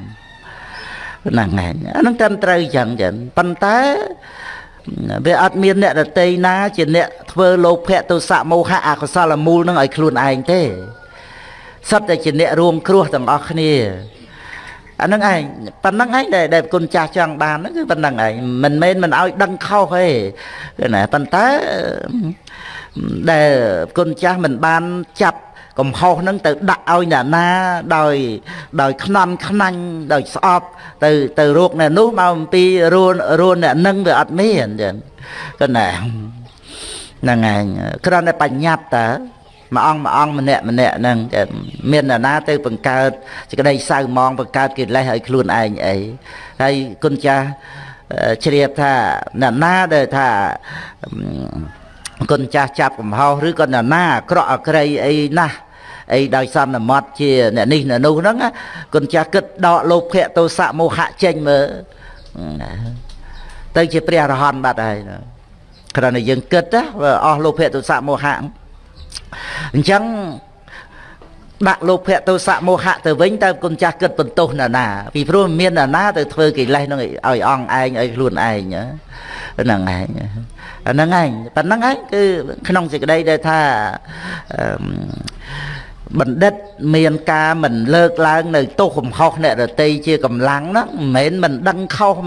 ហ្នឹងហើយអាហ្នឹងត្រឹមត្រូវអញ្ចឹងចឹងប៉ុន្តែវាអត់មានអ្នកដតីណា ជាអ្នកធ្វើលោភៈទោសៈមោហៈអកុសលមូលហ្នឹងឲ្យខ្លួនឯងទេ សុទ្ធតែជាអ្នករួមគ្រោះទាំងអស់គ្នាអាហ្នឹងឯងប៉ុណ្្នឹងឯងដែលដែលគុណចាស់ចង់បានហ្នឹងគឺប៉ុណ្្នឹងឯងមិនមែនមិនឲ្យដឹងខុសទេណាប៉ុន្តែដែលគុណចាស់មិនបានចាប់កំហុសហ្នឹងទៅដាក់ឲ្យអ្នកណាដោយដោយខ្នន់ខ្នាញ់ដោយស្អប់ទៅទៅរោគអ្នកនោះមកអំពីរួនរួនអ្នកនឹងវាអត់មានចឹងក៏ណាហ្នឹងឯងគ្រាន់តែបញ្ញត្តិតើ មួយអង្គមួយអង្គម្នាក់ម្នាក់ហ្នឹងមានអ្នកណាទៅបង្កើតសេចក្តីសៅមងបង្កើតកិលេសឲ្យខ្លួនឯងអីហើយគុណចាស់ជ្រាបថាអ្នកណាដែលថាគុណចាស់ចាប់កំហុសឬក៏អ្នកណាអាក្រក់អក្រីអីណាស់អីដោយសន្មត់ជាអ្នកនេះអ្នកនោះហ្នឹងគុណចាស់គិតដកលោភៈទោសៈមោហៈចេញមើលទៅជាព្រះអរហន្តបាត់ហើយគ្រាន់តែយើងគិតណាអស់លោភៈទោសៈមោហៈ អញ្ចឹងដាក់លោភៈទោសៈមោហៈទៅវិញតើគុណចាស់គិតបន្ទោសណាណាពីព្រោះមានណាណាទៅធ្វើកិលេសនឹងឲ្យអងឯងឲ្យខ្លួនឯងហ្នឹងឯងហ្នឹងឯងប៉ុណ្្នឹងឯងគឺក្នុងសេចក្តីដែលថាបណ្ឌិតមានការមិនលើកឡើងនៅទោសកំហុសអ្នករតីជាកម្លាំងហ្នឹងមិនមែនមិនដឹងខុស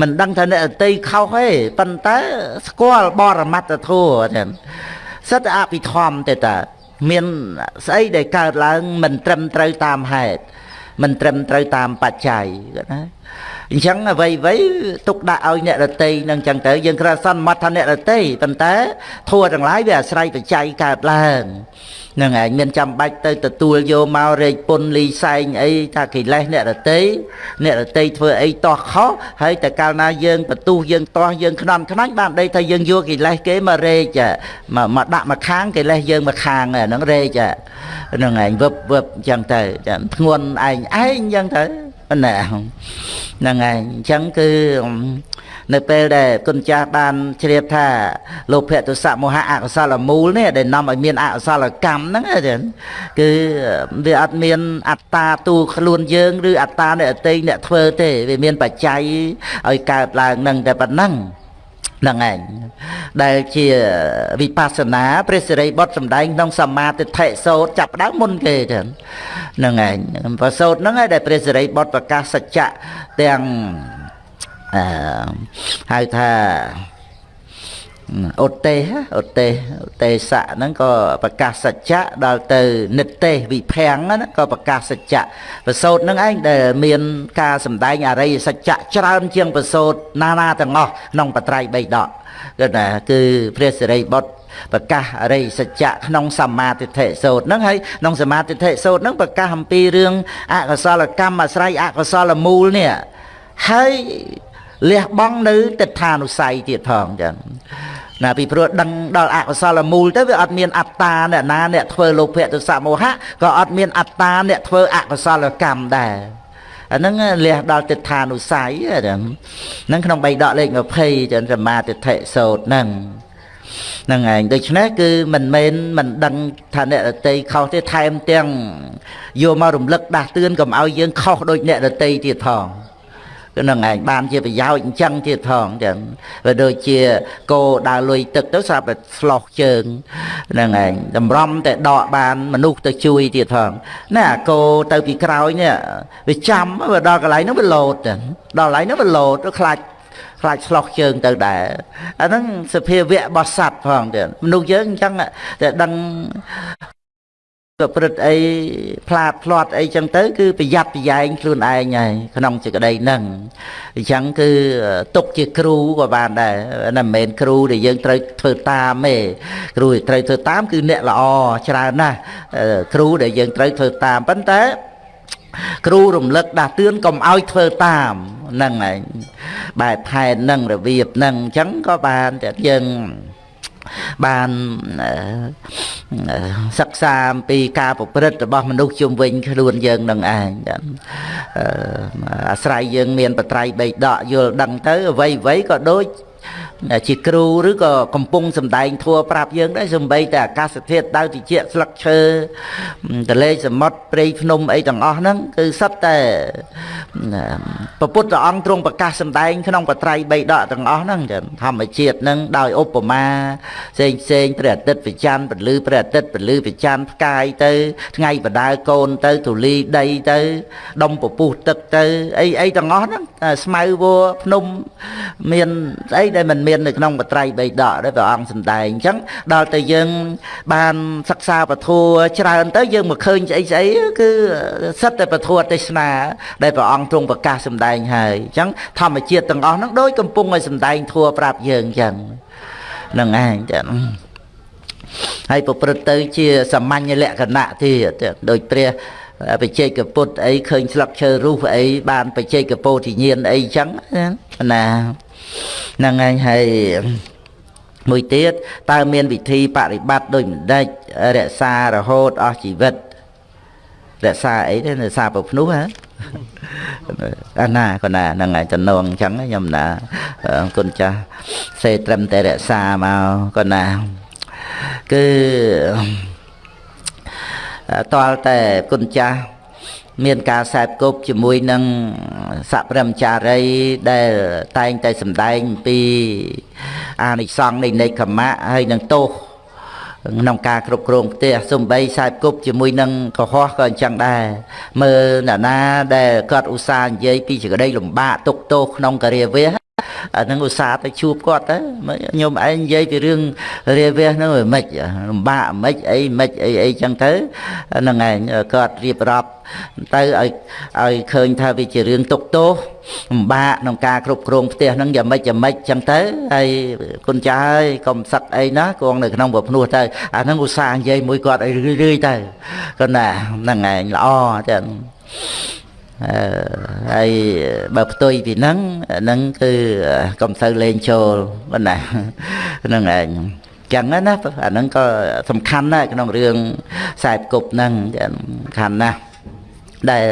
មិនដឹងថាអ្នករតីខុសទេប៉ុន្តែស្គាល់បរមត្តធម៌ចឹង សិតតែអភិធម្មទេតាមានស្អីដែលកើតឡើងមិនត្រឹមត្រូវតាមហេតុមិនត្រឹមត្រូវតាមបច្ច័យគាត់ណាអញ្ចឹងអ្វីអ្វីទុកដាក់ឲ្យអ្នករតីនឹងអញ្ចឹងទៅយើងគ្រាន់សន្មត់ថាអ្នករតីប៉ុន្តែធัวទាំងឡាយវាអាស្រ័យបច្ច័យកើតឡើង នឹងឯងមានចាំបាច់ទៅទទួលយកមករែកពុនលីសែងអីថាកិលេសអ្នករតីអ្នករតីធ្វើអីតោះខុសហើយតែកាលណាយើងបន្ទុះយើងតោះយើងខ្នន់ខ្នាញ់បានដីថាយើងយកកិលេសគេមករែកមកមកដាក់មកខាងកិលេសយើងមកខាងហ្នឹងរែកហ្នឹងឯងវឹបវឹបអញ្ចឹងទៅធ្ងន់ឯងឯងអញ្ចឹងទៅណាហ្នឹងហើយអញ្ចឹងគឺ នៅពេលដែលគុណចាស់បានជ្រាបថាលោភៈទុសៈមោហៈអកុសលមូលនេះដែលនាំឲ្យមានអកុសលកម្មហ្នឹងគឺវាអត់មានអត្តាទូខ្លួនយើងឬអត្តាអ្នកអតីអ្នកធ្វើទេវាមានបច្ច័យឲ្យកើតឡើងនឹងតែប៉ុណ្ណឹងហ្នឹងឯងដែលជាវិបស្សនាព្រះសិរីបុត្រសំដែងក្នុងសមាទិដ្ឋិសោតចាប់ដើមមុនគេទៅហ្នឹងឯងប្រសោតហ្នឹងឯងដែលព្រះសិរីបុត្រប្រកាសសច្ចៈទាំង អឺហៅថាឧទេសឧទេសឧទេសៈហ្នឹងក៏ប្រកាសសច្ចៈដល់ទៅនិទេសវិភាំងណាក៏ប្រកាសសច្ចៈប្រសូតហ្នឹងឯងដែលមានការសម្ដែងអរិយសច្ចៈច្រើនជាងប្រសូតណានាទាំងអស់ក្នុងបត្រៃបីដកគឺថាគឺព្រះសិរីបុត្រប្រកាសអរិយសច្ចៈក្នុងសមាទិដ្ឋិសោតហ្នឹងហើយក្នុងសមាទិដ្ឋិសោតហ្នឹងប្រកាសអំពីរឿងអកុសលកម្មអាស្រ័យអកុសលមូលនេះហើយ លះបង់នៅទិដ្ឋានុស័យទៀតផងចឹងណាពីព្រោះដឹងដល់អកុសលមូលទៅវាអត់មានអត្តាអ្នកណាអ្នកធ្វើលោភៈទសៈមោហៈក៏អត់មានអត្តាអ្នកធ្វើអកុសលកម្មដែរអាហ្នឹងលះដល់ទិដ្ឋានុស័យហ្នឹងក្នុងបៃដកលេខ20ចឹងសមាទិដ្ឋិសោតហ្នឹងហ្នឹងឯងដូច្នេះគឺមិនមែនមិនដឹងថាអ្នករតីខុសទេថែមទាំងយកមករំលឹកដាស់តឿនកុំឲ្យយើងខុសដូចអ្នករតីទៀតផងគឺ នឹងឯងបានជាប្រយោជន៍អញ្ចឹងទៀតផងចឹងវាដូចជាគោដើរលុយទឹកទៅស្រាប់តែស្លោះជើងហ្នឹងឯងតម្រំតែដកបានមនុស្សទៅជួយទៀតផងណាគោទៅពីក្រោយនេះវាចាំវាដល់កន្លែងហ្នឹងវាលោតដល់កន្លែងហ្នឹងវាលោតទៅខ្លាចខ្លាចឆ្លោះជើងទៅដែរអាហ្នឹងសភាវៈរបស់សត្វផងទៀតមនុស្សយើងអញ្ចឹងតែដឹង ប្រព្រឹត្តអីផ្លាតផ្លាត់អីចឹងទៅគឺប្រយ័ត្នប្រយែងខ្លួនឯងហើយក្នុងសេចក្តីហ្នឹងអញ្ចឹងគឺទុកជាគ្រូក៏បានដែរណាមិនមែនគ្រូដែលយើងត្រូវធ្វើតាមទេគ្រូដែលត្រូវធ្វើតាមគឺអ្នកល្អច្រើនណាស់គ្រូដែលយើងត្រូវធ្វើតាមប៉ុន្តែគ្រូរំលឹកដាស់តឿនកុំឲ្យធ្វើតាមហ្នឹងឯងបែបផែនហ្នឹងរបៀបហ្នឹងអញ្ចឹងក៏បានតែយើង បានសិក្សាអំពីការប្រព្រឹត្តរបស់មនុស្សជុំវិញខ្លួនយើងនឹងឯងអាស្រ័យយើងមានបត្រៃបីដកយល់ដឹងទៅអ្វីអ្វីក៏ដូច ជាគ្រូឬក៏កំពុងសំដែងធัวប្រាប់យើងដែរសំបីតែអាកាសធាតុដៅតិចស្លឹកឈើទលេសមុទ្រព្រៃភ្នំអីទាំងអស់ហ្នឹងគឺសិតតែពពុទ្ធអង្គទ្រង់ប្រកាសសំដែងក្នុងបត្រៃបីដកទាំងអស់ហ្នឹងចឹងធម្មជាតិហ្នឹងដោយឧបមាផ្សេងផ្សេងព្រះអាទិត្យប្រច័នពលឺព្រះអាទិត្យពលឺប្រច័នផ្កាយទៅ ថ្ងៃបដាលកូនទៅទូលីដីទៅដុំពពុះទឹកទៅអីអីទាំងអស់ហ្នឹងស្មៅវัวភ្នំមានស្អីដែលមិនមនៅក្នុងបត្រៃបីដកដែលព្រះអង្គសម្ដែងអញ្ចឹងដល់ទៅយើងបានសិក្សាពធัวច្រើនទៅយើងមកឃើញស្អីស្អីគឺសិតតែពធัวទេសនាដែលព្រះអង្គទ្រង់ប្រកាសសម្ដែងហើយអញ្ចឹងធម្មជាតិទាំងអស់ហ្នឹងដូចកំពុងឲ្យសម្ដែងធัวប្រាប់យើងអញ្ចឹងនឹងឯងចាហើយប្រព្រឹត្តទៅជាសាមញ្ញលក្ខណៈទៀតដូចព្រះបច្ចេកពុទ្ធអីឃើញស្លឹកឈើរុះអីបានបច្ចេកពោធិញ្ញាណអីចឹងណា ហ្នឹងឯងហើយមួយទៀតតើមានវិធីបប្រតិបត្តិដោយមិនដេចរក្សារហូតអស់ជីវិតរក្សាអីទេរក្សាប្រភ្នោះហ៎អាណាក៏ណាហ្នឹងហើយតំណងអញ្ចឹងខ្ញុំណាគុណចាស់សេត្រឹមតែរក្សាមកក៏ណាគឺតលតែគុណចាស់ មានការសែបគប់ជាមួយនឹងសព្រមចារីដែលតែងតែសម្ដែងពីអានិសង្ឃនៃនេកខមៈហើយនឹងទោសក្នុងការគ្រប់គ្រងផ្ទះសំបីខ្សែគប់ជាមួយនឹងកុហកក៏អញ្ចឹងដែរមើលអ្នកណាដែលគាត់ឧស្សាហ៍និយាយពីចក្តីលំបាកទុកទោសក្នុងការិយាវៈ អានឹងឧស្សាហ៍ទៅជួបគាត់ទៅខ្ញុំឯងនិយាយពីរឿងរាវះហ្នឹងមិនលំបាកមិនអីមិនអីអីចឹងទៅហ្នឹងឯងគាត់រៀបរាប់ទៅឲ្យឲ្យឃើញថាវាជារឿងទុកទោសលំបាកក្នុងការគ្រប់គ្រងផ្ទះហ្នឹងយ៉ាងម៉េចយ៉ាងម៉េចចឹងទៅហើយគុណចាស់ហើយកុំសឹកអីណាគង់នៅក្នុងប្រភ្នោះទៅអាហ្នឹងឧស្សាហ៍និយាយមួយគាត់ឲ្យរឿយរឿយទៅគាត់ណាហ្នឹងឯងល្អចឹងអឺ ហើយបើផ្ទុយពីហ្នឹងហ្នឹងគឺកុំសូវលេងចូលប៉ុណ្ណាហ្នឹងឯងចឹងណាអាហ្នឹងក៏សំខាន់ណាស់ក្នុងរឿងខ្សែគប់ហ្នឹងសំខាន់ណាស់ដែល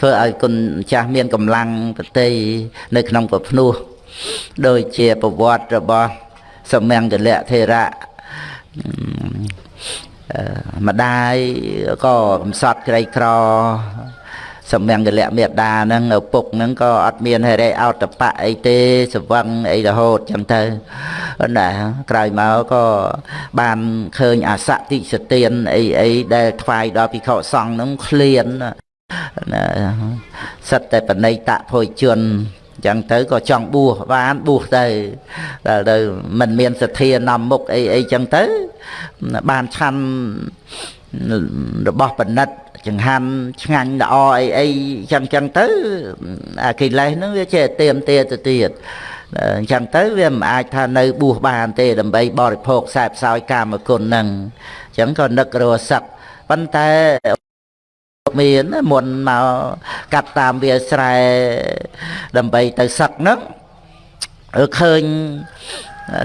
ធ្វើឲ្យគុណចាស់មានកម្លាំងប្រតិនៅក្នុងប្រភ្នោះដូចជាប្រវត្តិរបស់សមង្គលៈធេរៈម្ដាយក៏កំសត់ក្រីក្រ សមង្គលៈមេដាហ្នឹងឪពុកហ្នឹងក៏អត់មានហិរិអោតបៈអីទេសវឹងអីរហូតចឹងទៅណាក្រោយមកក៏បានឃើញអសតិសទានអីអីដែលថ្វាយដល់ភិក្ខុសង្ឃហ្នឹងឃ្លានណាសិតតែបណិតភោជន ចឹងទៅក៏ចង់បួសបានបួសទៅដល់ទៅមិនមានសទ្ធានាំមុខអីអីចឹងទៅបានឆាន់របស់បណិតចង្ហាន់ឆ្ងាញ់ល្អអីអីចឹងចឹងទៅអាកិលេសហ្នឹងវាចេះទៀមទាទៅទៀតអញ្ចឹងទៅវាមិនអាចថានៅបួសបានទេដើម្បីបរិភោគខ្សែផ្សោយកាមគុណហ្នឹងអញ្ចឹងក៏នឹករសឹកប៉ុន្តែ មានមុនមកកាត់តាមវាស្រែដើម្បីទៅសឹកហ្នឹងឃើញ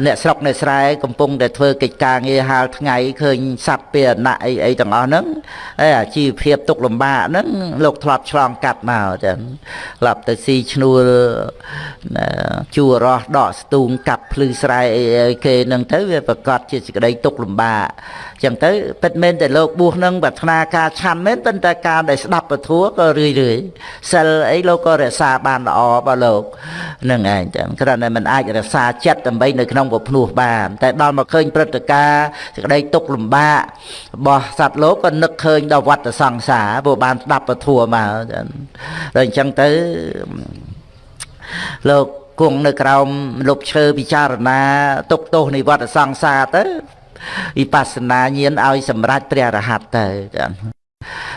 អ្នកស្រុកអ្នកស្រែកំពុងតែធ្វើកិច្ចការងារហាលថ្ងៃឃើញសត្វពាហនៈអីអីទាំងអស់ហ្នឹងហើយអាជីវភាពទុកលំបាកហ្នឹងលោកធ្លាប់ឆ្លងកាត់មកចឹងធ្លាប់ទៅស៊ីឈ្នួលជួររស់ដកស្ទូងកាប់ភ្លឺស្រែអីអីគេហ្នឹងទៅវាប្រកាសជាសេចក្តីទុកលំបាក ចឹងទៅពិតមែនតែលោកបួសនឹងប្រាថ្នាការឆាន់មែនប៉ុន្តែការដែលស្ដាប់ពធัวក៏រឿយរឿយសិលអីលោកក៏រក្សាបានល្អបើលោកនឹងឯងចឹងគ្រាន់តែមិនអាចរក្សាចិត្តដើម្បីនៅក្នុងពភ្នោះបាន តែដល់មកឃើញព្រឹត្តិការណ៍សេចក្តីទុកលំបាករបស់សត្វលោកក៏នឹកឃើញដល់វត្តសង្សារព្រោះបានស្ដាប់ពធัวមកចឹងដល់អញ្ចឹងទៅលោកគង់នៅក្រោមលុបឈើពិចារណាទុកទោសនៃវត្តសង្សារទៅ វិបស្សនាញាណឲ្យសម្រេចព្រះរហ័តទៅចា៎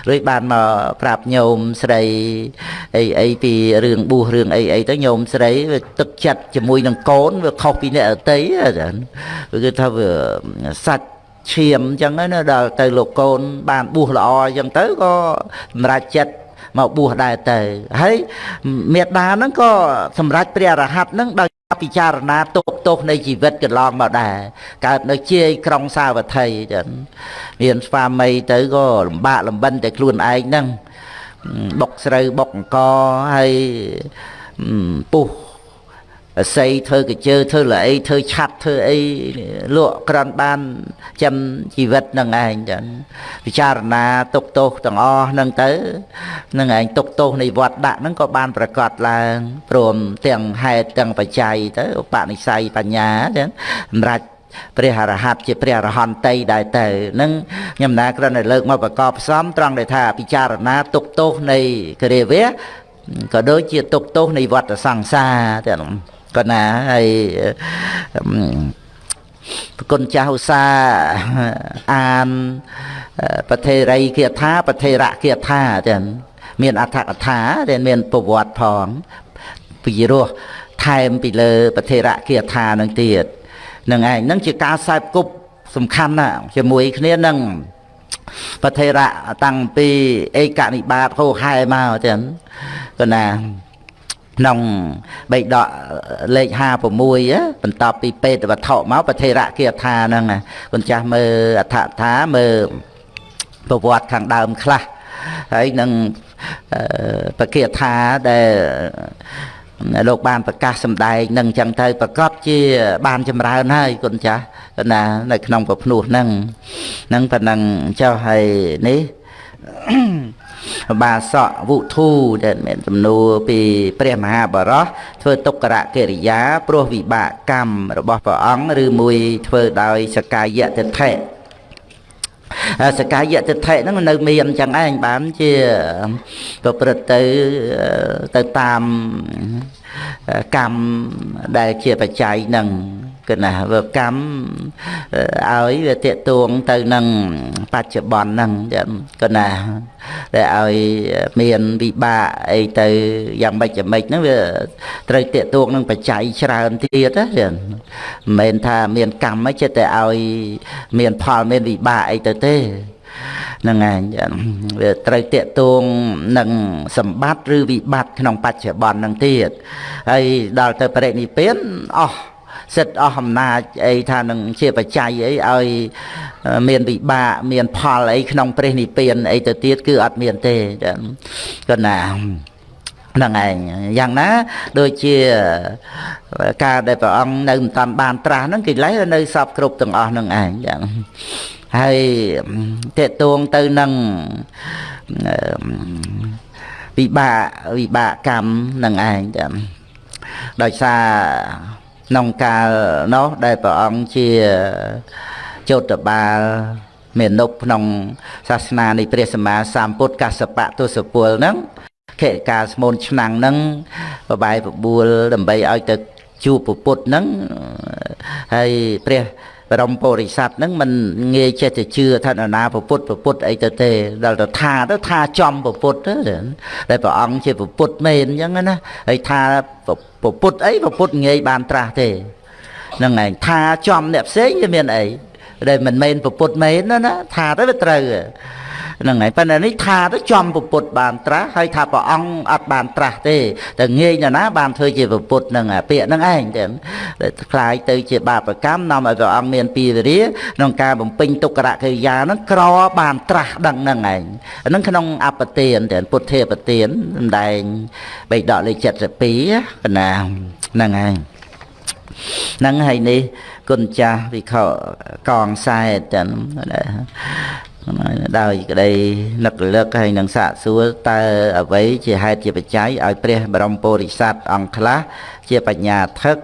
រួចបានមកប្រាប់ញោមស្រីអីអីពីរឿងបួសរឿងអីអីទៅញោមស្រីវាទឹកចិត្តជាមួយនឹងកូនវាខុសពីអ្នកអតីចាវាគឺថាវាសាច់ឈាមអញ្ចឹងណាដល់ទៅលោកកូន បានបួសល្អអញ្ចឹងទៅក៏សម្រេចចិត្តមកបួសដែរទៅហើយមេដាហ្នឹងក៏សម្រេចព្រះរហ័តហ្នឹងដោយ ពិចារណាទុកទោសនៃជីវិតកន្លងមកដែរកើតនៅជាយក្រុងសាវត្ថីចឹងមានស្វាមីទៅក៏លំបាកលំបិនតែខ្លួនឯងហ្នឹងបុកស្រូវបុកអង្ករហើយពុះ អស័យធ្វើកជើធ្វើល្អីធ្វើឆាត់ធ្វើអីលក់ក្រាន់បានចាំជីវិតនឹងឯងចឹងពិចារណាទុកទោសទាំងអស់ហ្នឹងទៅនឹងឯងទុកទោសនៃវត្តដាក់ហ្នឹងក៏បានប្រកាសឡើងព្រមទាំងហេតុទាំងបច្ច័យទៅឧបនិស្ស័យបញ្ញាចឹងសម្រាប់ព្រះអរហន្តជាព្រះអរហន្តីដែរទៅនឹងខ្ញុំណាគ្រាន់តែលើកមកប្រកបផ្សំត្រង់ដែលថាពិចារណាទុកទោសនៃគរិវៈក៏ដូចជាទុកទោសនៃវត្តសង្សារទាំង ក៏ណាហើយប្រគុណចាស់ឧស្សាហ៍អានប្រធេរីគាថាប្រធេរៈគាថាចឹងមានអត្ថកថាដែលមានប្រវត្តិផងពីរោះថែមពីលើប្រធេរៈគាថានឹងទៀតនឹងឯងនឹងជាការសែបគប់សំខាន់ណាស់ជាមួយគ្នានឹងប្រធេរៈតាំងពីឯកនិបាតហោហែមកចឹងក៏ណា ក្នុងបេដកលេខ56បន្ទាប់ពីពេតវត្ថុមកប្រធេរៈគាថាហ្នឹងគុណចាស់មើលអដ្ឋថាមើលប្រវត្តិខាងដើមខ្លះហើយនឹងបគាថាដែលលោកបានប្រកាសសម្ដែងនឹងអញ្ចឹងទៅប្រកបជាបានចម្រើនហើយគុណចាស់ណានៅក្នុងប្រភ្នោះហ្នឹងហ្នឹងប៉ុណ្ណឹងចុះហើយនេះ បាសកវុធូដែលមានសំណួរពីព្រះមហាបរោះធ្វើទុក្ករកិរិយាព្រោះវិបាកកម្មរបស់ព្រះអង្គឬមួយធ្វើដោយសកាយតិថិសកាយតិដ្ឋិហ្នឹងនៅមានអញ្ចឹងឯងបានជាប្រព្រឹត្តទៅទៅតាមកម្មដែលជាបច្ច័យនឹង គឺណាវាកម្មឲ្យវាតេតួងទៅនឹងបច្ចុប្បន្នហ្នឹងគឺណាដែលឲ្យមានវិបាកអីទៅយ៉ាងម៉េចយ៉ាងម៉េចហ្នឹងវាត្រូវតេតួងនឹងបច្ច័យច្រើនទៀតណាមិនមែនថាមានកម្មទេតែឲ្យមានផលមានវិបាកអីទៅទេហ្នឹងឯងវាត្រូវតាកតួងនឹងសម្បត្តិឬវិបត្តិក្នុងបច្ចុប្បន្នហ្នឹងទៀតហើយដល់ទៅបរិនិព្វានអស់ សិទ្ធអស់អំណាចអីថានឹងជាបច្ច័យអីឲ្យមានវិបាកមានផលអីក្នុងព្រះនិព្វានអីទៅទៀតគឺអត់មានទេគាត់ណាហ្នឹងឯងយ៉ាងណាដូចជាការដែលព្រះអង្គនៅមិនតាន់បានត្រាស់ហ្នឹងកិលេសនៅសពគ្រប់ទាំងអស់ហ្នឹងឯងយ៉ាងហើយតេតួងទៅនឹងវិបាកវិបាកកម្មនឹងឯងចាំដោយសារ ក្នុងកាលនោះដែលព្រះអង្គជាចោតបាលមេនុបក្នុងសាសនានៃព្រះសម្មាសម្ពុទ្ធកសបៈទសពលហ្នឹងខេការស្មូនឆ្នាំងហ្នឹងបបាយបបួលដើម្បីឲ្យទៅជួបពុទ្ធហ្នឹងហើយព្រះ បរមពុរិស័ទហ្នឹងมันងាយចេះតែជឿថានរណាពុទ្ធពុទ្ធអីទៅទេដល់ទៅថាទៅថាចំពុទ្ធទៅដែលព្រះអង្គជាពុទ្ធមែនអញ្ចឹងណាហើយថាពុទ្ធអីពុទ្ធងាយបានត្រាស់ទេហ្នឹងឯងថាចំអ្នកផ្សេងវាមានអីដែលមិនមែនពុទ្ធមែនណាថាទៅវាត្រូវ ហ្នឹងហើយប៉ុន្តែនេះថាទៅចំពុទ្ធបានត្រាស់ហើយថាព្រះអង្គអត់បានត្រាស់ទេតែងាយណាស់ណាបានធ្វើជាពុទ្ធហ្នឹងពាក្យហ្នឹងឯងតែខ្លាយទៅជាបាបកម្មនាំឲ្យព្រះអង្គមានពីវិរិយក្នុងការបំពេញទុក្ករកិរិយាហ្នឹងក្របានត្រាស់ដឹងហ្នឹងឯងហ្នឹងក្នុងអបទានតែពុទ្ធេបទានសម្ដែងបេដកលេខ72កណាហ្នឹងឯងហ្នឹងហើយនេះគុណចាស់វិខកងខ្សែចឹង ដោយក្តីនឹករលឹកហើយនឹងសាកសួរតើអ្វីជាហេតុជាបច្ច័យឲ្យព្រះបរមពុរិស័ទអង្គខ្លះជាបញ្ញាថឹក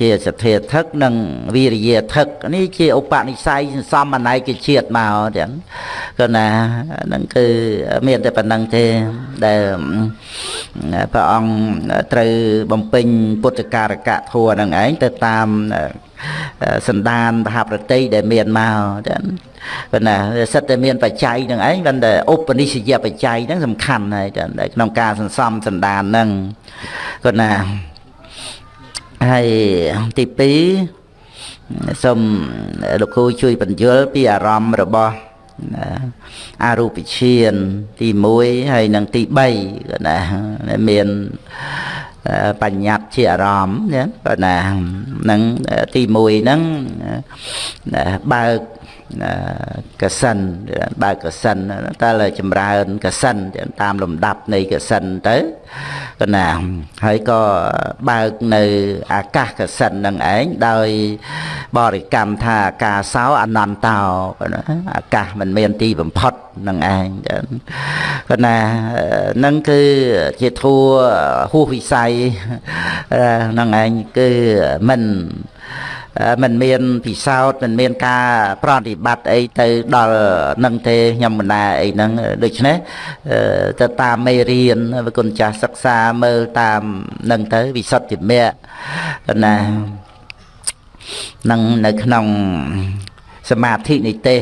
ជាសទ្ធាថឹកនិងវិរិយាថឹកនេះជាឧបនិស្ស័យសំអន័យជាជាតិមកចឹងក៏ណាហ្នឹងគឺមានតែប៉ុណ្្នឹងទេដែលព្រះអង្គត្រូវបំពេញពុទ្ធការកៈធัวហ្នឹងឯងទៅតាមសន្តានមហាប្រតិដែលមានមកចឹងប៉ុន្តែសិតតែមានបច្ច័យនឹងឯងប៉ុន្តែឧបនិស្សយបច្ច័យហ្នឹងសំខាន់ហើយចឹងក្នុងការសន្សំសន្តានហ្នឹងគាត់ណា ហើយទី2សូមលោកគ្រូជួយបញ្យល់ពីអារម្មណ៍របស់អរូបឈានទី1ហើយនិងទី3គាត់ណាមានបញ្ញត្តិជាអារម្មណ៍ណាបើណានឹងទី1ហ្នឹងបើក កសិនបើកកសិនតើចម្រើនកសិនតាមលំដាប់នៃកសិនទៅកណាហើយក៏បើកនៅអាកាសកសិននឹងឯងដោយបរិកម្មថាអាកាសោអនន្តោអាកាសមិនមានទីបំផុតនឹងឯងកណានឹងគឺជាធัวហួសវិស័យនឹងឯងគឺមិន មិនមានពិសោធន៍មិនមានការប្រតិបត្តិអីទៅដល់នឹងទេខ្ញុំមិនណាអីហ្នឹងដូច្នេះទៅតាមមេរៀនគុណចាស់សិក្សាមើលតាមនឹងទៅវិសុទ្ធិមគ្គណានឹងនៅក្នុងសមាធិនិទេស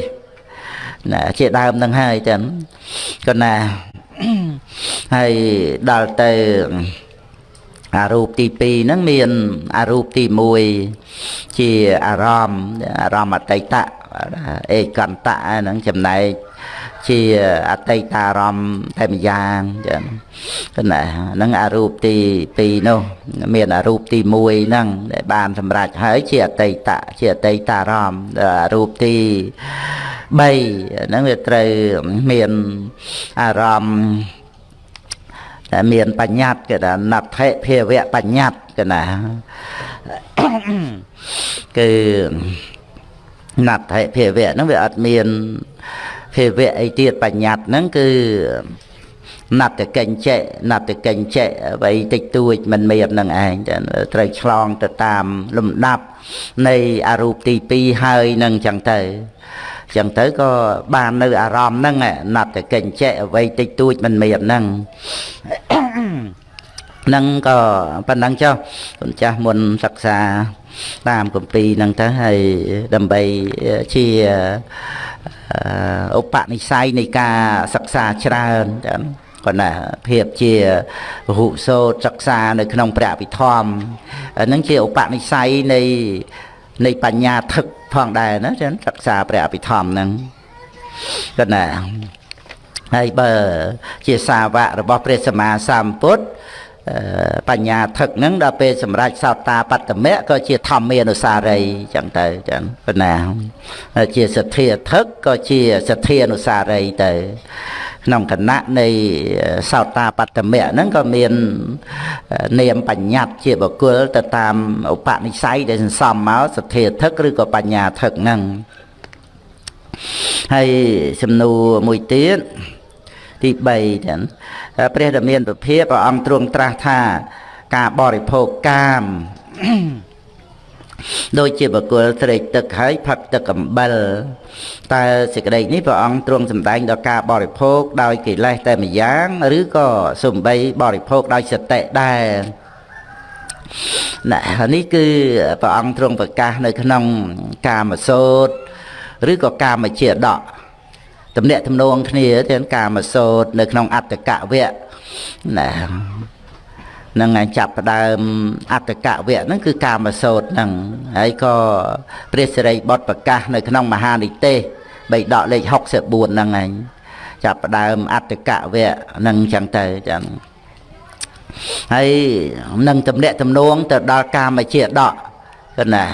ណាជាដើមនឹងហើយចឹងក៏ណាហើយដល់ទៅអារូបទី2ហ្នឹងមានអារូបទី1 ជាអារម្មណ៍អារម្មណ៍អតីតអេកន្តៈហ្នឹងចំណែកជាអតីតារម្មណ៍តែម្យ៉ាងចឹងណាហ្នឹងអារូបទី2នោះមានអារូបទី1ហ្នឹងដែលបានសម្រេចហើយជាអតីតជាអតីតារម្មណ៍អារូបទី3ហ្នឹងវាត្រូវមានអារម្មណ៍តែមានបញ្ញត្តិគេថាណដ្ឋិភាវៈបញ្ញត្តិគេណា គឺណដ្ឋិភាវៈហ្នឹងវាអត់មានភាវៈអីទៀតបញ្ញត្តិហ្នឹងគឺណត្តកិញ្ចេណត្តកិញ្ចេអ្វីតិចតួចមិនមាននឹងឯងត្រូវឆ្លងទៅតាមលំដាប់នៃអរូបទី2ហើយនឹងចឹងទៅចឹងទៅក៏បាននៅអារម្មណ៍ហ្នឹងណាត់តែកិញ្ចែអ្វីតិចតួចមិនមានហ្នឹងហ្នឹងក៏ប៉ុណ្ណឹងចុះគុណចាស់មុនសិក្សា តាមគម្ពីរហ្នឹងទៅហើយដើម្បីជាឧបនិស្ស័យនៃការសិក្សាច្រើនចា៎គាត់ណាភាពជាពហុសោតសិក្សានៅក្នុងព្រះអភិធម្មហ្នឹងជាឧបនិស្ស័យនៃនៃបញ្ញាថឹកផងដែរណាចឹងសិក្សាព្រះអភិធម្មហ្នឹងគាត់ណាហើយបើជាសាវករបស់ព្រះសម្មាសម្ពុទ្ធ បញ្ញាថឹកហ្នឹងដល់ពេលសម្រាប់សោតាបត្តមៈក៏ជាធម្មានុសារីចឹងទៅចឹងប៉ុណ្ណាជាសទ្ធាថឹកក៏ជាសទ្ធានុសារីទៅក្នុងគណៈនៃសោតាបត្តមៈហ្នឹងក៏មាននាមបញ្ញត្តិជាបុគ្គលទៅតាមឧបនិស្ស័យដែលសន្សំមកសទ្ធាថឹកឬក៏បញ្ញាថឹកហ្នឹងហើយសំណួរមួយទៀត ទី3ចឹងព្រះរាមាពភាព្រះអង្គទ្រង់ត្រាស់ថា ការបរិភោគកាមដូចជាបកុលស្រេកទឹកហើយផឹកទឹកអំបិលតែសេចក្តីនេះព្រះអង្គទ្រង់សម្ដែងដល់ការបរិភោគដោយកិលេសតែម្យ៉ាងឬក៏សំបីបរិភោគដោយសតិដែរណានេះគឺព្រះអង្គទ្រង់ប្រកាសនៅក្នុង កាមសោតឬក៏កាមជាដក ទំនាក់ទំនងគ្នាទាំងកាមសោតនៅក្នុងអត្តកវៈណានឹងឯងចាប់ផ្ដើមអត្តកវៈហ្នឹងគឺកាមសោតហ្នឹងហើយក៏ព្រះសិរីបុត្រប្រកាស នៅក្នុងមហានិទេសបៃដកលេខ64ហ្នឹងឯងចាប់ផ្ដើមអត្តកវៈហ្នឹងចឹងទៅចឹងហើយនឹងតំណាក់តំណងទៅដល់កាមជាដកគណា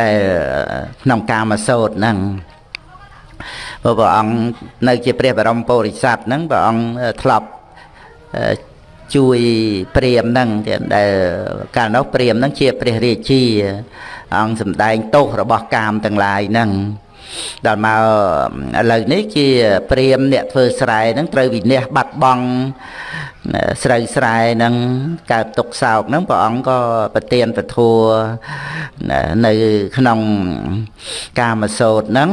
ដែលក្នុងកាមសោតហ្នឹងព្រោះព្រះអង្គនៅជាព្រះបរមពុរិស័ទហ្នឹងព្រះអង្គធ្លាប់ជួយព្រាមហ្នឹងដែលកាលនោះព្រាមហ្នឹងជាព្រះរាជាអង្គសម្ដែងទោសរបស់កាមទាំងឡាយហ្នឹង ដល់មកឥឡូវនេះជាព្រាមអ្នកធ្វើស្រែហ្នឹងត្រូវវិនិច្ឆ័យបាត់បង់ស្រូវស្រែហ្នឹងកើតទុកសោកហ្នឹងព្រះអង្គក៏ប្រទានពធัวនៅក្នុងកាមសោតហ្នឹង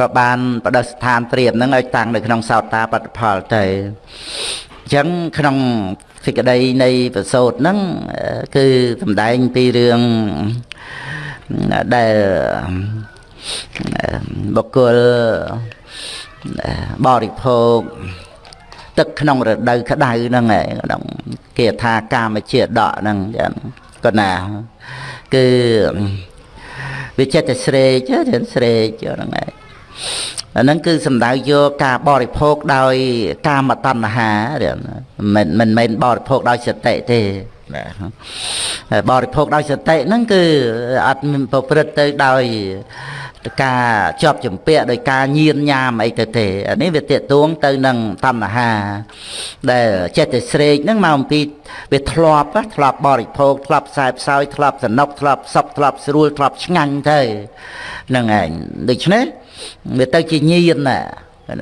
ក៏បានបដិស្ថានព្រាមហ្នឹងឲ្យតាំងនៅក្នុងសោតាបត្តផលទៅអញ្ចឹងក្នុងសេចក្តីនៃប្រសូតហ្នឹងគឺសំដែងពីរឿងដែល បុគ្គលបរិភោគទឹកក្នុងរដូវក្តៅហ្នឹងឯងក្នុងគេថាកាមជាដកហ្នឹងចឹងក៏ណាគឺវាចិត្តតែស្រេកទៅស្រេកហ្នឹងឯងអាហ្នឹងគឺសំដៅយកការបរិភោគដោយកាមតណ្ហាមិនមិនមែនបរិភោគដោយសតិទេបាទបរិភោគដោយសតិហ្នឹងគឺអត់ប្រព្រឹត្តទៅដោយ ការជាប់ចម្ពាក់ដោយការញៀនញ៉ាមអីទៅទេអានេះវាតេតួងទៅនឹងតណ្ហា ដែលចិត្តតែស្រេកហ្នឹងមកអំពីវាធ្លាប់ធ្លាប់បរិភោគធ្លាប់ខ្សែផ្សោយធ្លាប់សនុកធ្លាប់សុខធ្លាប់ស្រួលធ្លាប់ឆ្ងាញ់ទៅហ្នឹងឯងដូច្នេះវាទៅជាញៀនណា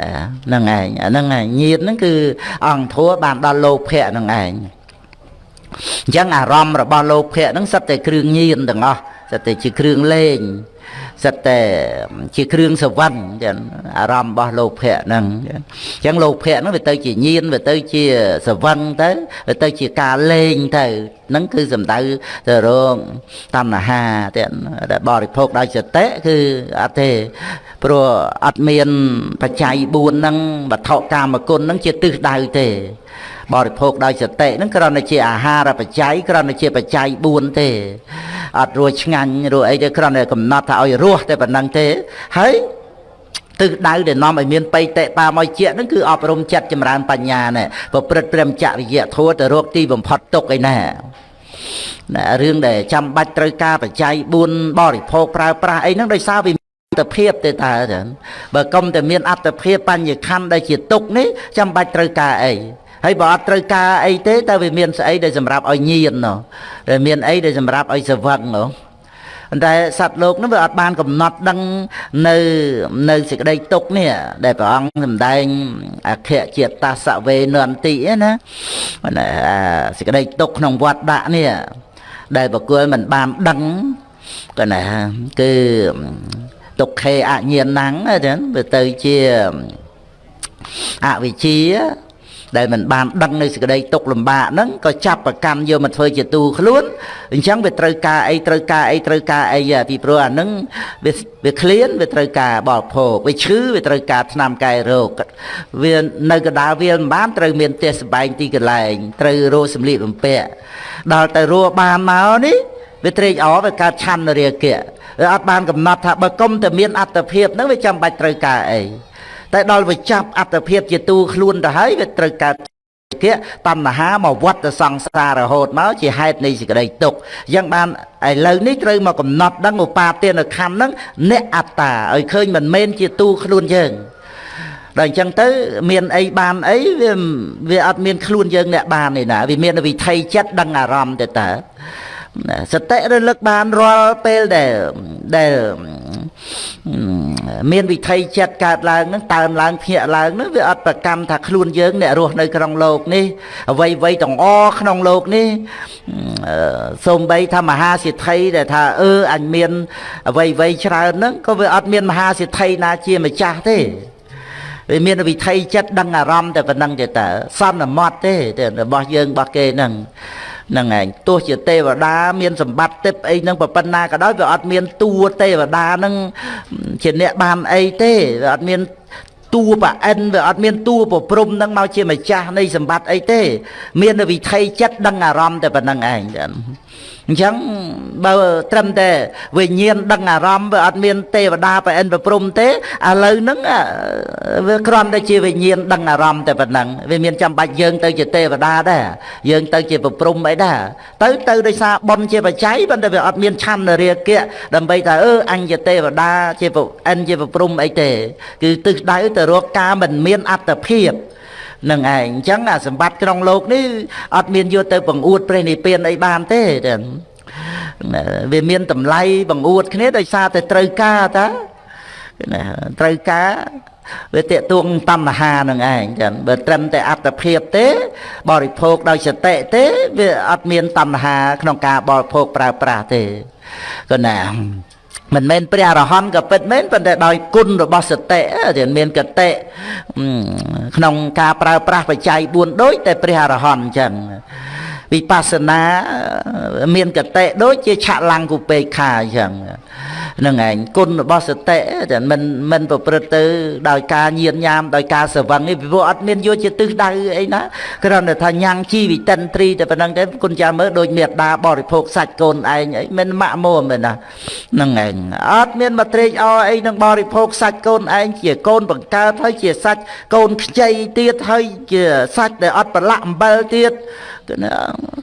ណាហ្នឹងឯងអាហ្នឹងឯងញៀនហ្នឹងគឺអង្គធัวបានដល់លោភៈហ្នឹងឯងអញ្ចឹងអារម្មណ៍របស់លោភៈហ្នឹងសិតតែគ្រឿងញៀនទាំងអស់សិតតែជាគ្រឿងលេង សិតតែជាគ្រឿងសវណ្ណចឹងអារម្មណ៍របស់លោភៈហ្នឹងអញ្ចឹងលោភៈហ្នឹងវាទៅជាញៀនវាទៅជាសវណ្ណទៅវាទៅជាការលេងទៅហ្នឹងគឺសំដៅទៅរងតណ្ហាទាំងដែលបរិភោគដោយសតិគឺអត់ទេព្រោះអត់មានបច្ច័យ4ហ្នឹងវត្ថុកាមគុណហ្នឹងជាទិសដៅទេ បរិភោគដោយសតិហ្នឹងគ្រាន់តែជាអាហារបច្ច័យគ្រាន់តែជាបច្ច័យ4ទេអត់រួចឆ្ងាញ់រួចអីទេគ្រាន់តែកំណត់ថាឲ្យរស់តែប៉ុណ្្នឹងទេហើយទិសដៅដែលនាំឲ្យមានបៃតេបាមកជាហ្នឹងគឺអប់រំចិត្តចម្រើនបញ្ញាណែប្រព្រឹត្តព្រមចរិយធម៌ទៅរកទីបំផុតទុកឯណាណារឿងដែលចាំបាច់ត្រូវការបច្ច័យ4បរិភោគប្រើប្រាស់អីហ្នឹងដោយសារវាអត្តភាពទេតើចឹងបើកុំតែមានអត្តភាពបញ្ញខណ្ឌដែលជាទុកនេះចាំបាច់ត្រូវការអី ហើយបើអត់ត្រូវការអីទេតើវាមានស្អីដែលសម្រាប់ឲ្យញៀននោះដែលមានអីដែលសម្រាប់ឲ្យសវឹងនោះតែសត្វលោកនោះវាអត់បានកំណត់ដឹងនៅនៅសេចក្តីទុកនេះដែលព្រះអង្គសម្ដែងអខៈជាតាសវេនន្តិណាសេចក្តីទុកក្នុងវត្តដាក់នេះដែលបកគលមិនបានដឹងក៏ណាគឺទុក្ខេអញ្ញាណังចឹងវាទៅជាអវិជ្ជា ដែលមិនបានដឹងនៅសេចក្តីទុកលំបាកហ្នឹងក៏ចាប់ប្រកាន់យកមកធ្វើជាទូខ្លួនអញ្ចឹងវាត្រូវការអីត្រូវការអីត្រូវការអីពីព្រោះអាហ្នឹងវាវាឃ្លានវាត្រូវការបរិភោគវាឈឺវាត្រូវការថ្នាំកែរោគវានៅកដាលវាមិនបានត្រូវមានផ្ទះសម្បែងទីកន្លែងត្រូវរកសម្លៀកបំពាក់ដល់ទៅរស់បានមកនេះវាត្រេកអរវាកើតឆាន់រាគៈវាអត់បានកំណត់ថាបើគុំតែមានអត្តភាពហ្នឹងវាចាំបាច់ត្រូវការអី តែដល់វាចាប់អត្តភាពជាទូខ្លួនទៅហើយវាត្រូវកើតគៈតណ្ហាមកវត្តទៅសង្សាររហូតមកជាហេតុនៃសេចក្តីទុក្ខអញ្ចឹងបានឥឡូវនេះត្រូវមកកំណត់ដឹងឧបាទានខណ្ឌហ្នឹងអ្នកអត្តាឲ្យឃើញមិនមែនជាទូខ្លួនយើងដល់អញ្ចឹងទៅមានអីបានអីវាវាអត់មានខ្លួនយើងអ្នកបានទេណាវាមានវិថីចិត្តដឹងអារម្មណ៍ទៅតើ សតិរលឹកបានរាល់ពេលដែលដែលមានវិថីចិត្តកើតឡើងហ្នឹងតើនឡើងភ្ញាក់ឡើងហ្នឹងវាអត់ប្រកម្មថាខ្លួនយើងអ្នករស់នៅក្នុងโลกនេះអ្វីអ្វីទាំងអក្នុងโลกនេះសូម្បីថាមហាសិទ្ធិដែលថាអឺអញមានអ្វីអ្វីច្រើនហ្នឹងក៏វាអត់មានមហាសិទ្ធិណាជាម្ចាស់ទេវាមានវិថីចិត្តដឹងអារម្មណ៍តែប៉ុណ្្នឹងទេតើសន្មត់ទេរបស់យើងរបស់គេហ្នឹង ហ្នឹងឯងទោះជាទេវតាមានសម្បត្តិទេពអីហ្នឹងប៉ុណ្ណាក៏ដោយវាអត់មានតួទេវតាហ្នឹងជាអ្នកបានអីទេវាអត់មានតួប្រអិនវាអត់មានតួប្រព្រំហ្នឹងមកជាម្ចាស់នៃសម្បត្តិអីទេ មានវិថីចិត្តដឹងអារម្មណ៍តែប៉ុណ្្នឹងឯង អញ្ចឹងបើត្រឹមតែវិញ្ញាណដឹងអារម្មណ៍វាអត់មានទេវតាប្រអិនប្រព្រំទេឥឡូវហ្នឹងវាគ្រាន់តែជាវិញ្ញាណដឹងអារម្មណ៍តែប៉ុណ្ណឹងវាមានចាំបាច់យើងទៅជាទេវតាដែរយើងទៅជាប្រព្រំអីដែរទៅទៅដោយសារបុណ្យជាបច្ច័យប៉ុន្តែវាអត់មានឆន្ទរាគៈដើម្បីថាអឺអញជាទេវតាជាប្រអិនជាប្រព្រំអីទេ គឺទិសដៅទៅរកការមិនមានអត្តភាព នឹងឯងអញ្ចឹងអាសម្បត្តិក្នុងលោកនេះអត់មានយកទៅបង្អួតព្រះនិព្វានអីបានទេវាមានតម្លៃបង្អួតគ្នាដោយសារតែត្រូវការតាណាត្រូវការវាតេតួងតណ្ហានឹងឯងចឹងបើត្រឹមតែអត្តភាពទេ បរិភោគដោយសតិទេវាអត់មានតណ្ហាក្នុងការបរិភោគប្រើប្រាស់ទេក៏ណា មិនមែនព្រះអរហន្តក៏ពិតមែនប៉ុន្តែដោយគុណរបស់សតិដែលមានកតិក្នុងការប្រើប្រាស់បច្ច័យ4ដូចតែព្រះអរហន្តអញ្ចឹង វិបស្សនាមានកតិដូចជាឆលាំងគុពេកខាអញ្ចឹងនឹងឯងគុណរបស់សតិតែមិនមិនប្រព្រឹត្តទៅ ដោយការញៀនញ៉ាមដោយការស្រវឹងនេះពីព្រោះអត់មានយកជាទិសដៅអីណាគ្រាន់តែថាញ៉ាំងជីវិតិនត្រីតែប៉ុណ្្នឹងទេគុណចាមើលដូចមេដាបរិភោគសាច់កូនឯងអីមិនម៉ាក់មួមទេណានឹងឯងអត់មានមកត្រេកអរអីនឹងបរិភោគសាច់កូនឯងជាកូនបង្កើតហើយជាសាច់កូនខ្ចីទៀតហើយជាសាច់ដែលអត់ប្រឡាក់អំបិលទៀត គឺណា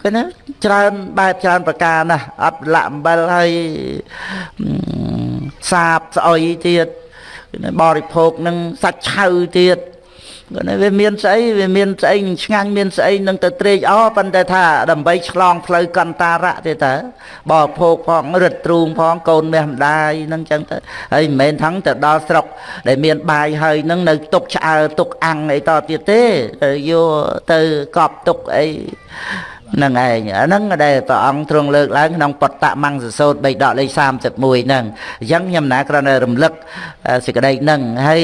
គឺណាច្រើនបែបច្រើនប្រការណាស់អត់លាក់អំបិលហើយសាបស្អុយទៀតបរិភោគនឹងសាច់ឆៅទៀត គាត់វាមានស្អីវាមានស្អីឆ្ងាញ់មានស្អីនឹងទៅត្រេកអរប៉ុន្តែថាដើម្បីឆ្លងផ្លូវកន្តារៈទេតើបរិភោគផងរឹតទ្រូងផងកូនមាសម្ដាយនឹងចឹងទៅហើយមិនមែនថងទៅដល់ស្រុក ដែលមានបាយហើយនឹងនៅទុកឆ្អើទុកអាំងអីតទៀតទេយកទៅកប់ទុកអីនឹងឯងអាហ្នឹងដែលព្រះអង្គទ្រង់លើកឡើងក្នុងបតមង្សសោត3ដកលេខ31ហ្នឹងអញ្ចឹងខ្ញុំណាគ្រាន់តែរំលឹកសេចក្តីហ្នឹងហើយ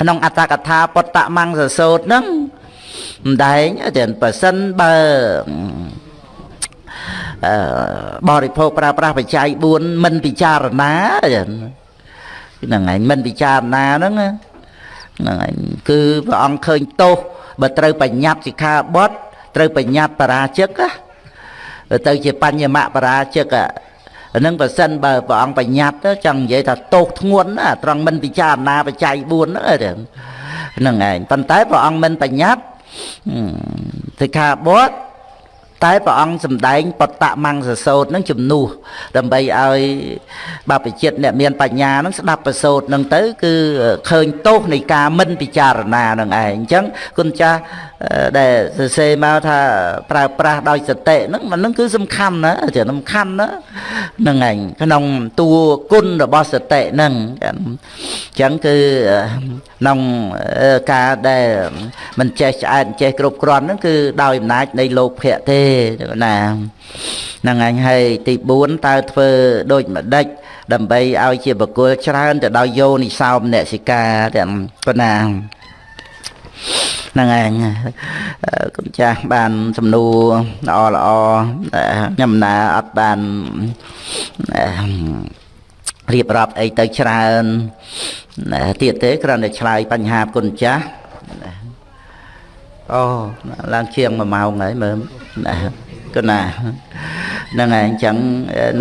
ក្នុងអត្តកថាបតមង្សសោតហ្នឹងម្ដែងតែប្រសិនបើអឺបរិភោគប្រើប្រាស់បច្ច័យ4មិនពិចារណាហ្នឹងឯងមិនពិចារណាហ្នឹងហ្នឹងឯងគឺព្រះអង្គឃើញទោសបើត្រូវបញ្ញត្តិសិក្ខាបទត្រូវបញ្ញត្តិបរាជិកទៅជាបញ្ញមបរាជិកអា នឹងបើសិនបើព្រះអង្គបញ្ញត្តិចង់និយាយថាទោសធ្ងន់ណាត្រង់មិនពិចារណាបច្ច័យ4ហ្នឹងហ្នឹងឯងប៉ុន្តែព្រះអង្គមិនបញ្ញត្តិសិក្ខាបទតែព្រះអង្គសំដែងបតមង្សសោតនឹងជំនួសដើម្បីឲ្យបព្វជិតអ្នកមានបញ្ញានឹងស្ដាប់ប្រសោតនឹងទៅ គឺឃើញទោសនៃការមិនពិចារណានឹងឯងអញ្ចឹងគុណចាស់អឺ ដែលសរសេរមកថាប្រើប្រាស់ដោយសតិហ្នឹងมันហ្នឹងគឺសំខាន់ណាជាសំខាន់ណាហ្នឹងឯងក្នុងតួគុណរបស់សតិហ្នឹងអញ្ចឹងគឺក្នុងការដែលមិនចេះឆ្អែតចេះគ្រប់គ្រាន់ហ្នឹងគឺដោយអំណាចនៃលោកភៈទេណាហ្នឹងឯងហើយទី4តើធ្វើដូចម្ដេចដើម្បីឲ្យជាបកុលច្រើនទៅដោយយោនិសោមនសិកាទាំងប៉ុណ្ណា ហ្នឹងឯងគុណចាស់បានសំណួរល្អល្អខ្ញុំណាអត់បានរៀបរាប់អីទៅច្រើនទៀតទេគ្រាន់តែឆ្លើយបញ្ហាគុណចាស់អូឡើងជាង1ម៉ោងហើយមើលណាគុណណាហ្នឹងហើយអញ្ចឹង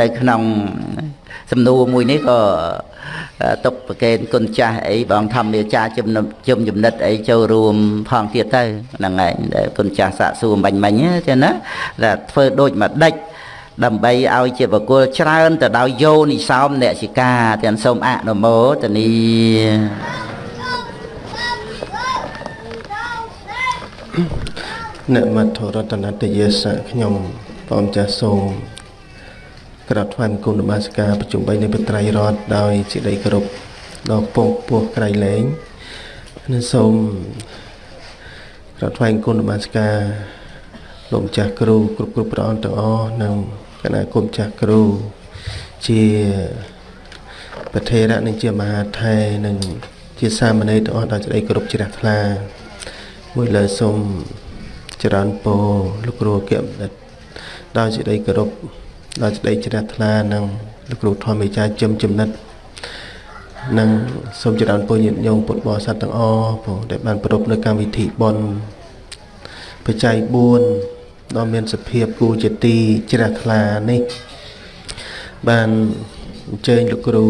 នៅក្នុងសំណួរមួយនេះក៏ ទុកប្រកេនគុណចាស់អីបងធម្មយាចាជំនុំជំចំណិតអីចូលរួមផងទៀតទៅហ្នឹងឯងដែលគុណចាស់សាកសួរបាញ់មិញចឹងណាតែធ្វើដូចមួយដេចដើម្បីឲ្យជាបកុលច្រើនទៅដោយយោនិសោមអ្នកសិកាទាំងសូមអនុមោទនីអ្នកមត្ថរតនតយេសៈខ្ញុំបងចាស់សូម ក្រាបថ្វាយបង្គំនមស្ការប្រជុំ3នៃបត្រៃរតដោយសេចក្តីគោរពដល់ពងពោះក្រៃលែងនិងសូមក្រាបថ្វាយបង្គំនមស្ការលោកម្ចាស់គ្រូគ្រប់គ្រប់ព្រះអង្គទាំងអស់និងគណៈគុំចាស់គ្រូជាប្រធេរៈនិងជាមហាថេរនិងជាសាមណេរទាំងអស់ដោយសេចក្តីគោរពជ្រះថ្លាមួយលើសូមចរន្តពោលោកគ្រូអគ្គបណ្ឌិតដោយសេចក្តីគោរព ដោយសេចក្តីជ្រះថ្លានិងលោកគ្រូធម្មអាចារ្យជំចំណិតនិងសូមចរន្តពុញញាតិញោមពុទ្ធបរិស័ទទាំងអស់បងដែលបានប្រពនៅកម្មវិធីបុណ្យបច្ច័យ4ដ៏មានសភាពគូជាទីជ្រះថ្លានេះ បានអញ្ជើញលោកគ្រូ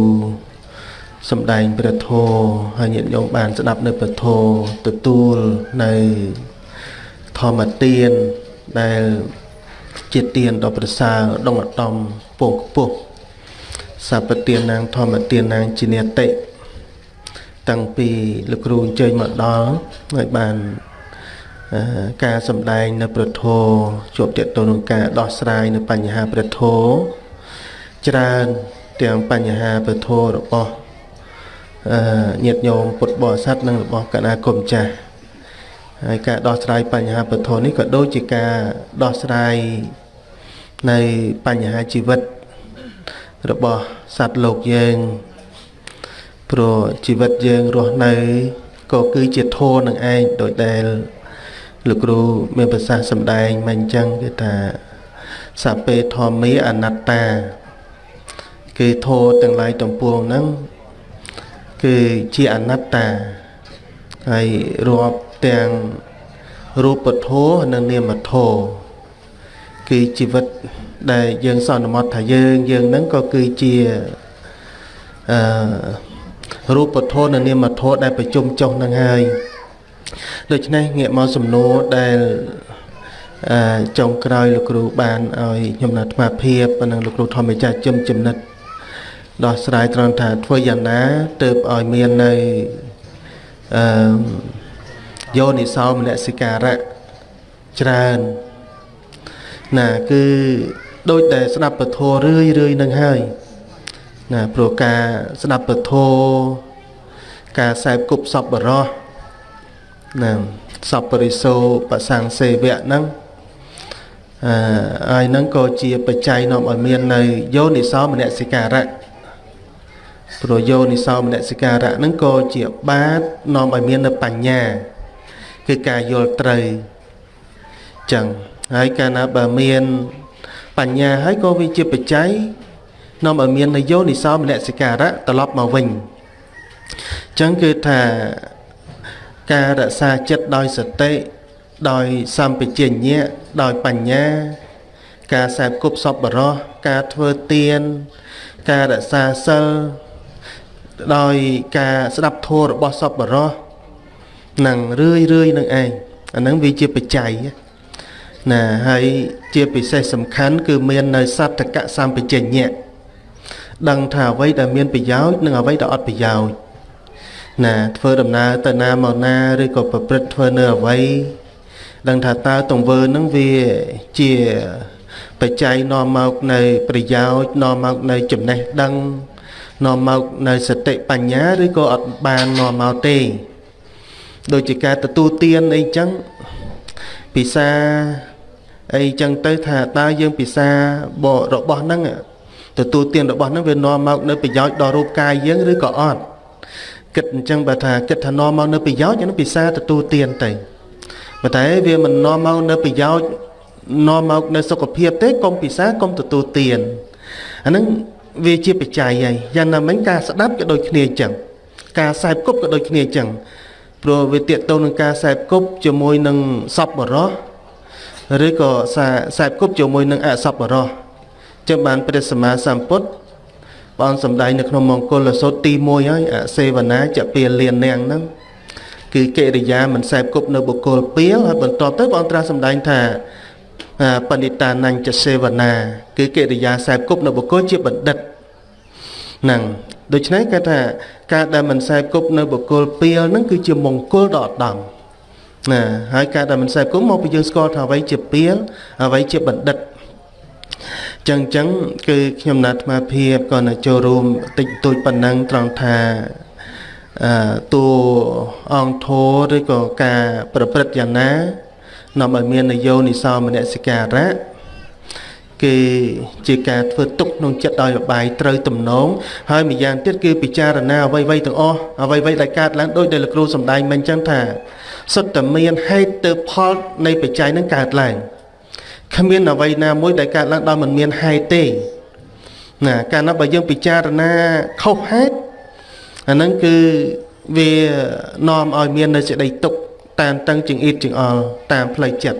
សំដែងព្រះធម៌ហើយញាតិញោមបានស្ដាប់នៅព្រះធម៌ទទួលនៅធម្មទានដែល ជាទានដ៏ប្រសើរដងអតំពងខ្ពស់សពទាននាងធម្មទាននាងជានិតិតាំងពីលោកគ្រូអញ្ជើញមកដល់ហើយបានការសម្ដែងនៅប្រធោជួបតេតទៅនឹងការដោះស្រាយនៅបញ្ហាប្រធោច្រើនទាំងបញ្ហាប្រធោរបស់អឺញាតិញោមពុទ្ធបរិស័ទនិងរបស់គណៈគុំចាស់ ហើយការដោះស្រាយបញ្ហាពធនេះក៏ដូចជាការដោះស្រាយនៃបញ្ហាជីវិត របស់សត្វលោកយើងព្រោះជីវិតយើងរស់នៅក៏គឺជាធម៌នឹងឯងដោយដែលលោកគ្រូមានប្រសាសន៍សម្ដែងមកអញ្ចឹងគឺថាសពេធម្មាអនត្តា គឺធម៌ទាំងឡាយទំពួងហ្នឹងគឺជាអនត្តាហើយរាប់ ទាំងរូបធម៌និងនាមធម៌គឺជីវិតដែលយើងសន្មត់ថាយើងយើងហ្នឹងក៏គឺជាអឺរូបធម៌និងនាមធម៌ដែលប្រជុំចុះនឹងហើយដូច្នេះងាកមកសំណួរដែលអឺចុងក្រោយលោកគ្រូបានឲ្យខ្ញុំណាត់អាភិបនិងលោកគ្រូធម្មចាជំចំណិតដោះស្រាយត្រង់ថាធ្វើយ៉ាងណាទៅឲ្យមាននៅអឺ យោនិសោមនសិការៈច្រើនណាគឺដូចតែស្ដាប់ពធរឿយរឿយនឹងហើយណាព្រោះការស្ដាប់ពធការសែបគប់សពបរោះណាសពរិសោបសង្សេវៈហ្នឹងអឺហើយហ្នឹងក៏ជាបច្ច័យនាំឲ្យមាននៅយោនិសោមនសិការៈព្រោះយោនិសោមនសិការៈហ្នឹងក៏ជាបាតនាំឲ្យមាននៅបញ្ញា គឺការយល់ត្រូវចឹងហើយកាលណាបើមាន បញ្ញាហើយក៏វាជាបច្ច័យនាំឲ្យមាននយោនិសោមនសិការៈត្រឡប់មកវិញចឹងគឺថាការរក្សាចិត្តដោយសតិដោយសម្បជញ្ញៈដោយបញ្ញា ការសែបគប់សពបរោះការធ្វើទាន ការរក្សាសិលដោយការស្ដាប់ធម៌របស់សពបរោះ នឹងរឿយរឿយនឹងឯងអាហ្នឹងវាជាបច្ច័យណាហើយជាពិសេសសំខាន់គឺមាននៅសត្តកសម្បជញ្ញៈដឹងថាអ្វីដែលមានប្រយោជន៍និងអ្វីដែលអត់ប្រយោជន៍ណាធ្វើដំណើរទៅណាមកណាឬក៏ប្រព្រឹត្តធ្វើនៅអ្វីដឹងថាតើទង្វើនឹងវាជាបច្ច័យនាំមកនៅប្រយោជន៍នាំមកនៅចំណេះដឹងនាំមកនៅសតិបញ្ញាឬក៏អត់បាននាំមកទេ ដូចជាការទទួលទានអីចឹងពិសាអីចឹងទៅថាតើយើងពិសាបរបស់ហ្នឹងទទួលទានរបស់ហ្នឹងវានាំមកនៅប្រយោជន៍ដល់រូបកាយយើងឬក៏អត់គិតអញ្ចឹងបើថាគិតថានាំមកនៅប្រយោជន៍ហ្នឹងពិសាទទួលទានទៅប៉ុន្តែវាមិននាំមកនៅប្រយោជន៍នាំមកនៅសុខភាពទេកុំពិសាកុំទទួលទានអាហ្នឹងវាជាបច្ច័យហើយយ៉ាងណាមិញការស្ដាប់ក៏ដូចគ្នាអញ្ចឹងការសែបគប់ក៏ដូចគ្នាអញ្ចឹង ព្រោះវាតកតទៅនឹងការសែបគប់ជាមួយនឹងសពបរោះឬក៏សែបគប់ជាមួយនឹងអសពបរោះចឹងបានព្រះសម្មាសម្ពុទ្ធបងសំដែងនៅក្នុងមង្គលសោតទី1ហើយអសេវនាចពាលៀននាងហ្នឹងគឺកិរិយាមិនសែបគប់នៅបុគ្គលពីលហើយបន្ទាប់ទៅបងត្រាស់សំដែងថាបណិតានញ្ញសេវនាគឺកិរិយាសែបគប់នៅបុគ្គលជាបណ្ឌិតហ្នឹង ដូច្នេះគេថាការដែលមិនសែបគប់នៅបុគ្គលពីលហ្នឹងគឺជាមង្គលដ៏ឧត្តមណាហើយការដែលមិនសែបគប់មកពីយើងស្គាល់ថាអ្វីជាពីលអ្វីជាបណ្ឌិតចឹងចឹងគឺខ្ញុំណាត់អាភិបក៏នៅចូលរួមតិចតួចប៉ុណ្ណឹងត្រង់ថាអឺតួអង្គធរឬក៏ការប្រព្រឹត្តយ៉ាងណានាំឲ្យមាននយោនិសោមនសិការៈ គេជាការធ្វើទុកក្នុងចិត្តដោយអបាយត្រូវទំនងហើយម្យ៉ាងទៀតគឺពិចារណាអ្វីៗទាំងអស់អ្វីៗដែលកើតឡើងដោយដែលលោកគ្រូសំដែងមិញចឹងថាសុទ្ធតែមានហេតុទៅផលនៃបច្ច័យនឹងកើតឡើងគ្មានអ្វីណាមួយដែលកើតឡើងដោយមិនមានហេតុទេណាកាលណាបើយើងពិចារណាខុសហេតុអាហ្នឹងគឺវានាំឲ្យមាននៅសេចក្តីទុក្ខតានតឹងជាងអ៊ីតជាងអល់តាមផ្លូវចិត្ត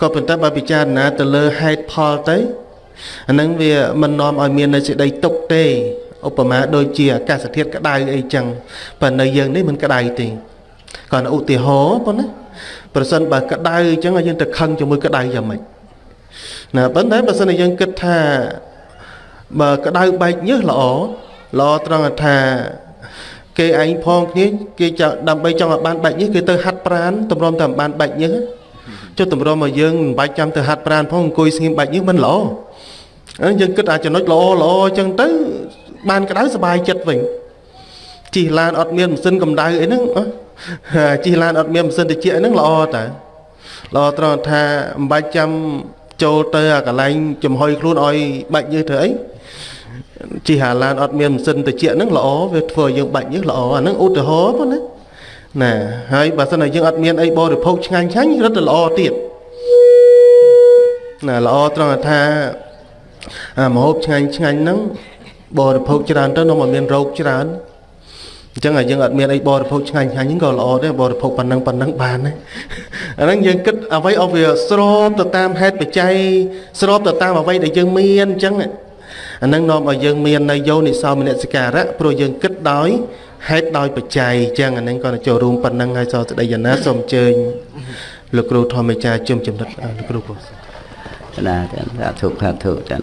ក៏ប៉ុន្តែបើពិចារណាទៅលើហេតុផលទៅអាហ្នឹងវាមិននាំឲ្យមាននៅសេចក្តីទុក្ខទេឧបមាដូចជាអាកាសធាតុក្តៅអីចឹងប៉ុន្តែនៅយើងនេះមិនក្តៅទេគាត់ឧទាហរណ៍ប៉ុណ្ណាប្រសិនបើក្តៅអញ្ចឹងយើងទៅខឹងជាមួយក្តៅយ៉ាងម៉េចណាប៉ុន្តែបើសិនជាយើងគិតថាបើក្តៅបែកញើសល្អល្អត្រង់ថាគេឯងផងគ្នាគេចង់ដើម្បីចង់ឲ្យបានបែកញើសគេទៅហាត់ប្រានតម្រុំតែបានបែកញើស ចុះតម្រុំមកយើងមិនបាច់ចាំទៅហាត់ប្រានផងអង្គុយស្ងៀមបែកញើសមិនល្អអញ្ចឹងយើងគិតអាចំណុចល្អល្អអញ្ចឹងទៅ បានក្តៅសុបាយចិត្តវិញជិះឡានអត់មានម៉ាស៊ីនកម្ដៅអីហ្នឹងជិះឡានអត់មានម៉ាស៊ីនត្រជាក់ហ្នឹងល្អតើល្អត្រង់ថាមិនបាច់ចាំចូលទៅអាកន្លែងចំហុយខ្លួនឲ្យបាច់ញើសធ្វើអីជិះហាឡានអត់មានម៉ាស៊ីនត្រជាក់ហ្នឹងល្អវាធ្វើឲ្យយើងបាច់ញើសល្អអាហ្នឹងឧទាហរណ៍ប៉ុណ្ណា ណាហើយបើសិនជាយើងអត់មានអីបរិភោគឆ្ងាញ់ឆ្ងាញ់រត់ទៅល្អទៀតណាល្អត្រង់ថាអាមហូបឆ្ងាញ់ឆ្ងាញ់ហ្នឹងបរិភោគច្រើនទៅនាំឲ្យមានរោគច្រើនអញ្ចឹងយើងអត់មានអីបរិភោគឆ្ងាញ់ឆ្ងាញ់ហ្នឹងក៏ល្អដែរបរិភោគប៉ុណ្ណឹងប៉ុណ្ណឹងបានណាអាហ្នឹងយើងគិតអ្វីអស់វាស្របទៅតាមហេតុបច្ច័យស្របទៅតាមអ្វីដែលយើងមានអញ្ចឹងអាហ្នឹងនាំឲ្យយើងមាននៅយោនិសោមនសិការៈព្រោះយើងគិតដោយ ហេតុដោយបច្ច័យអញ្ចឹងអាហ្នឹងក៏ចូលរួមប៉ុណ្ណឹងហើយសោស្ដីយាណាសូមអញ្ជើញលោកគ្រូធម្មចាជុំចំណិតលោកគ្រូពោះណាសាធុសាធុចឹង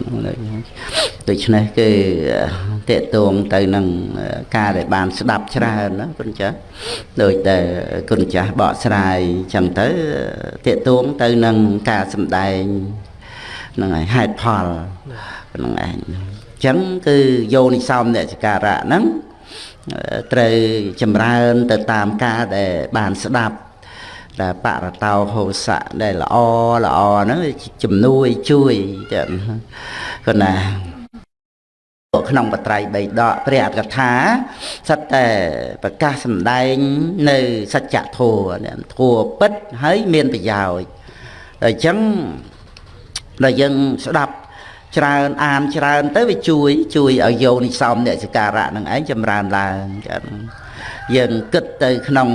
ដូច្នេះគឺតេតងទៅនឹងការដែលបានស្ដាប់ច្រើនណាគុណចាស់ដោយតែគុណចាស់បកស្រាយចឹងទៅតេតងទៅនឹងការសម្ដែងនឹងឯហេតុផលនឹងឯងចឹងគឺយោនិសោមអ្នកចការៈហ្នឹង ត្រូវចម្រើនទៅតាមការដែលបានស្ដាប់ដែលបរតោហោសៈដែលល្អល្អហ្នឹងជំនួយជួយចឹងគាត់ណាក្នុងបត្រៃបីដកព្រះអត្តកថាសិតតែប្រកាសសម្ដែងនៅសច្ចធម៌ធัวពិតហើយមានប្រយោជន៍អញ្ចឹងដល់យើងស្ដាប់ ច្រើនអានច្រើន ទៅវាជួយ ជួយឲ្យយោនិសំអ្នកសការៈនឹងឯងចម្រើនឡើងចឹងយើងគិតទៅក្នុង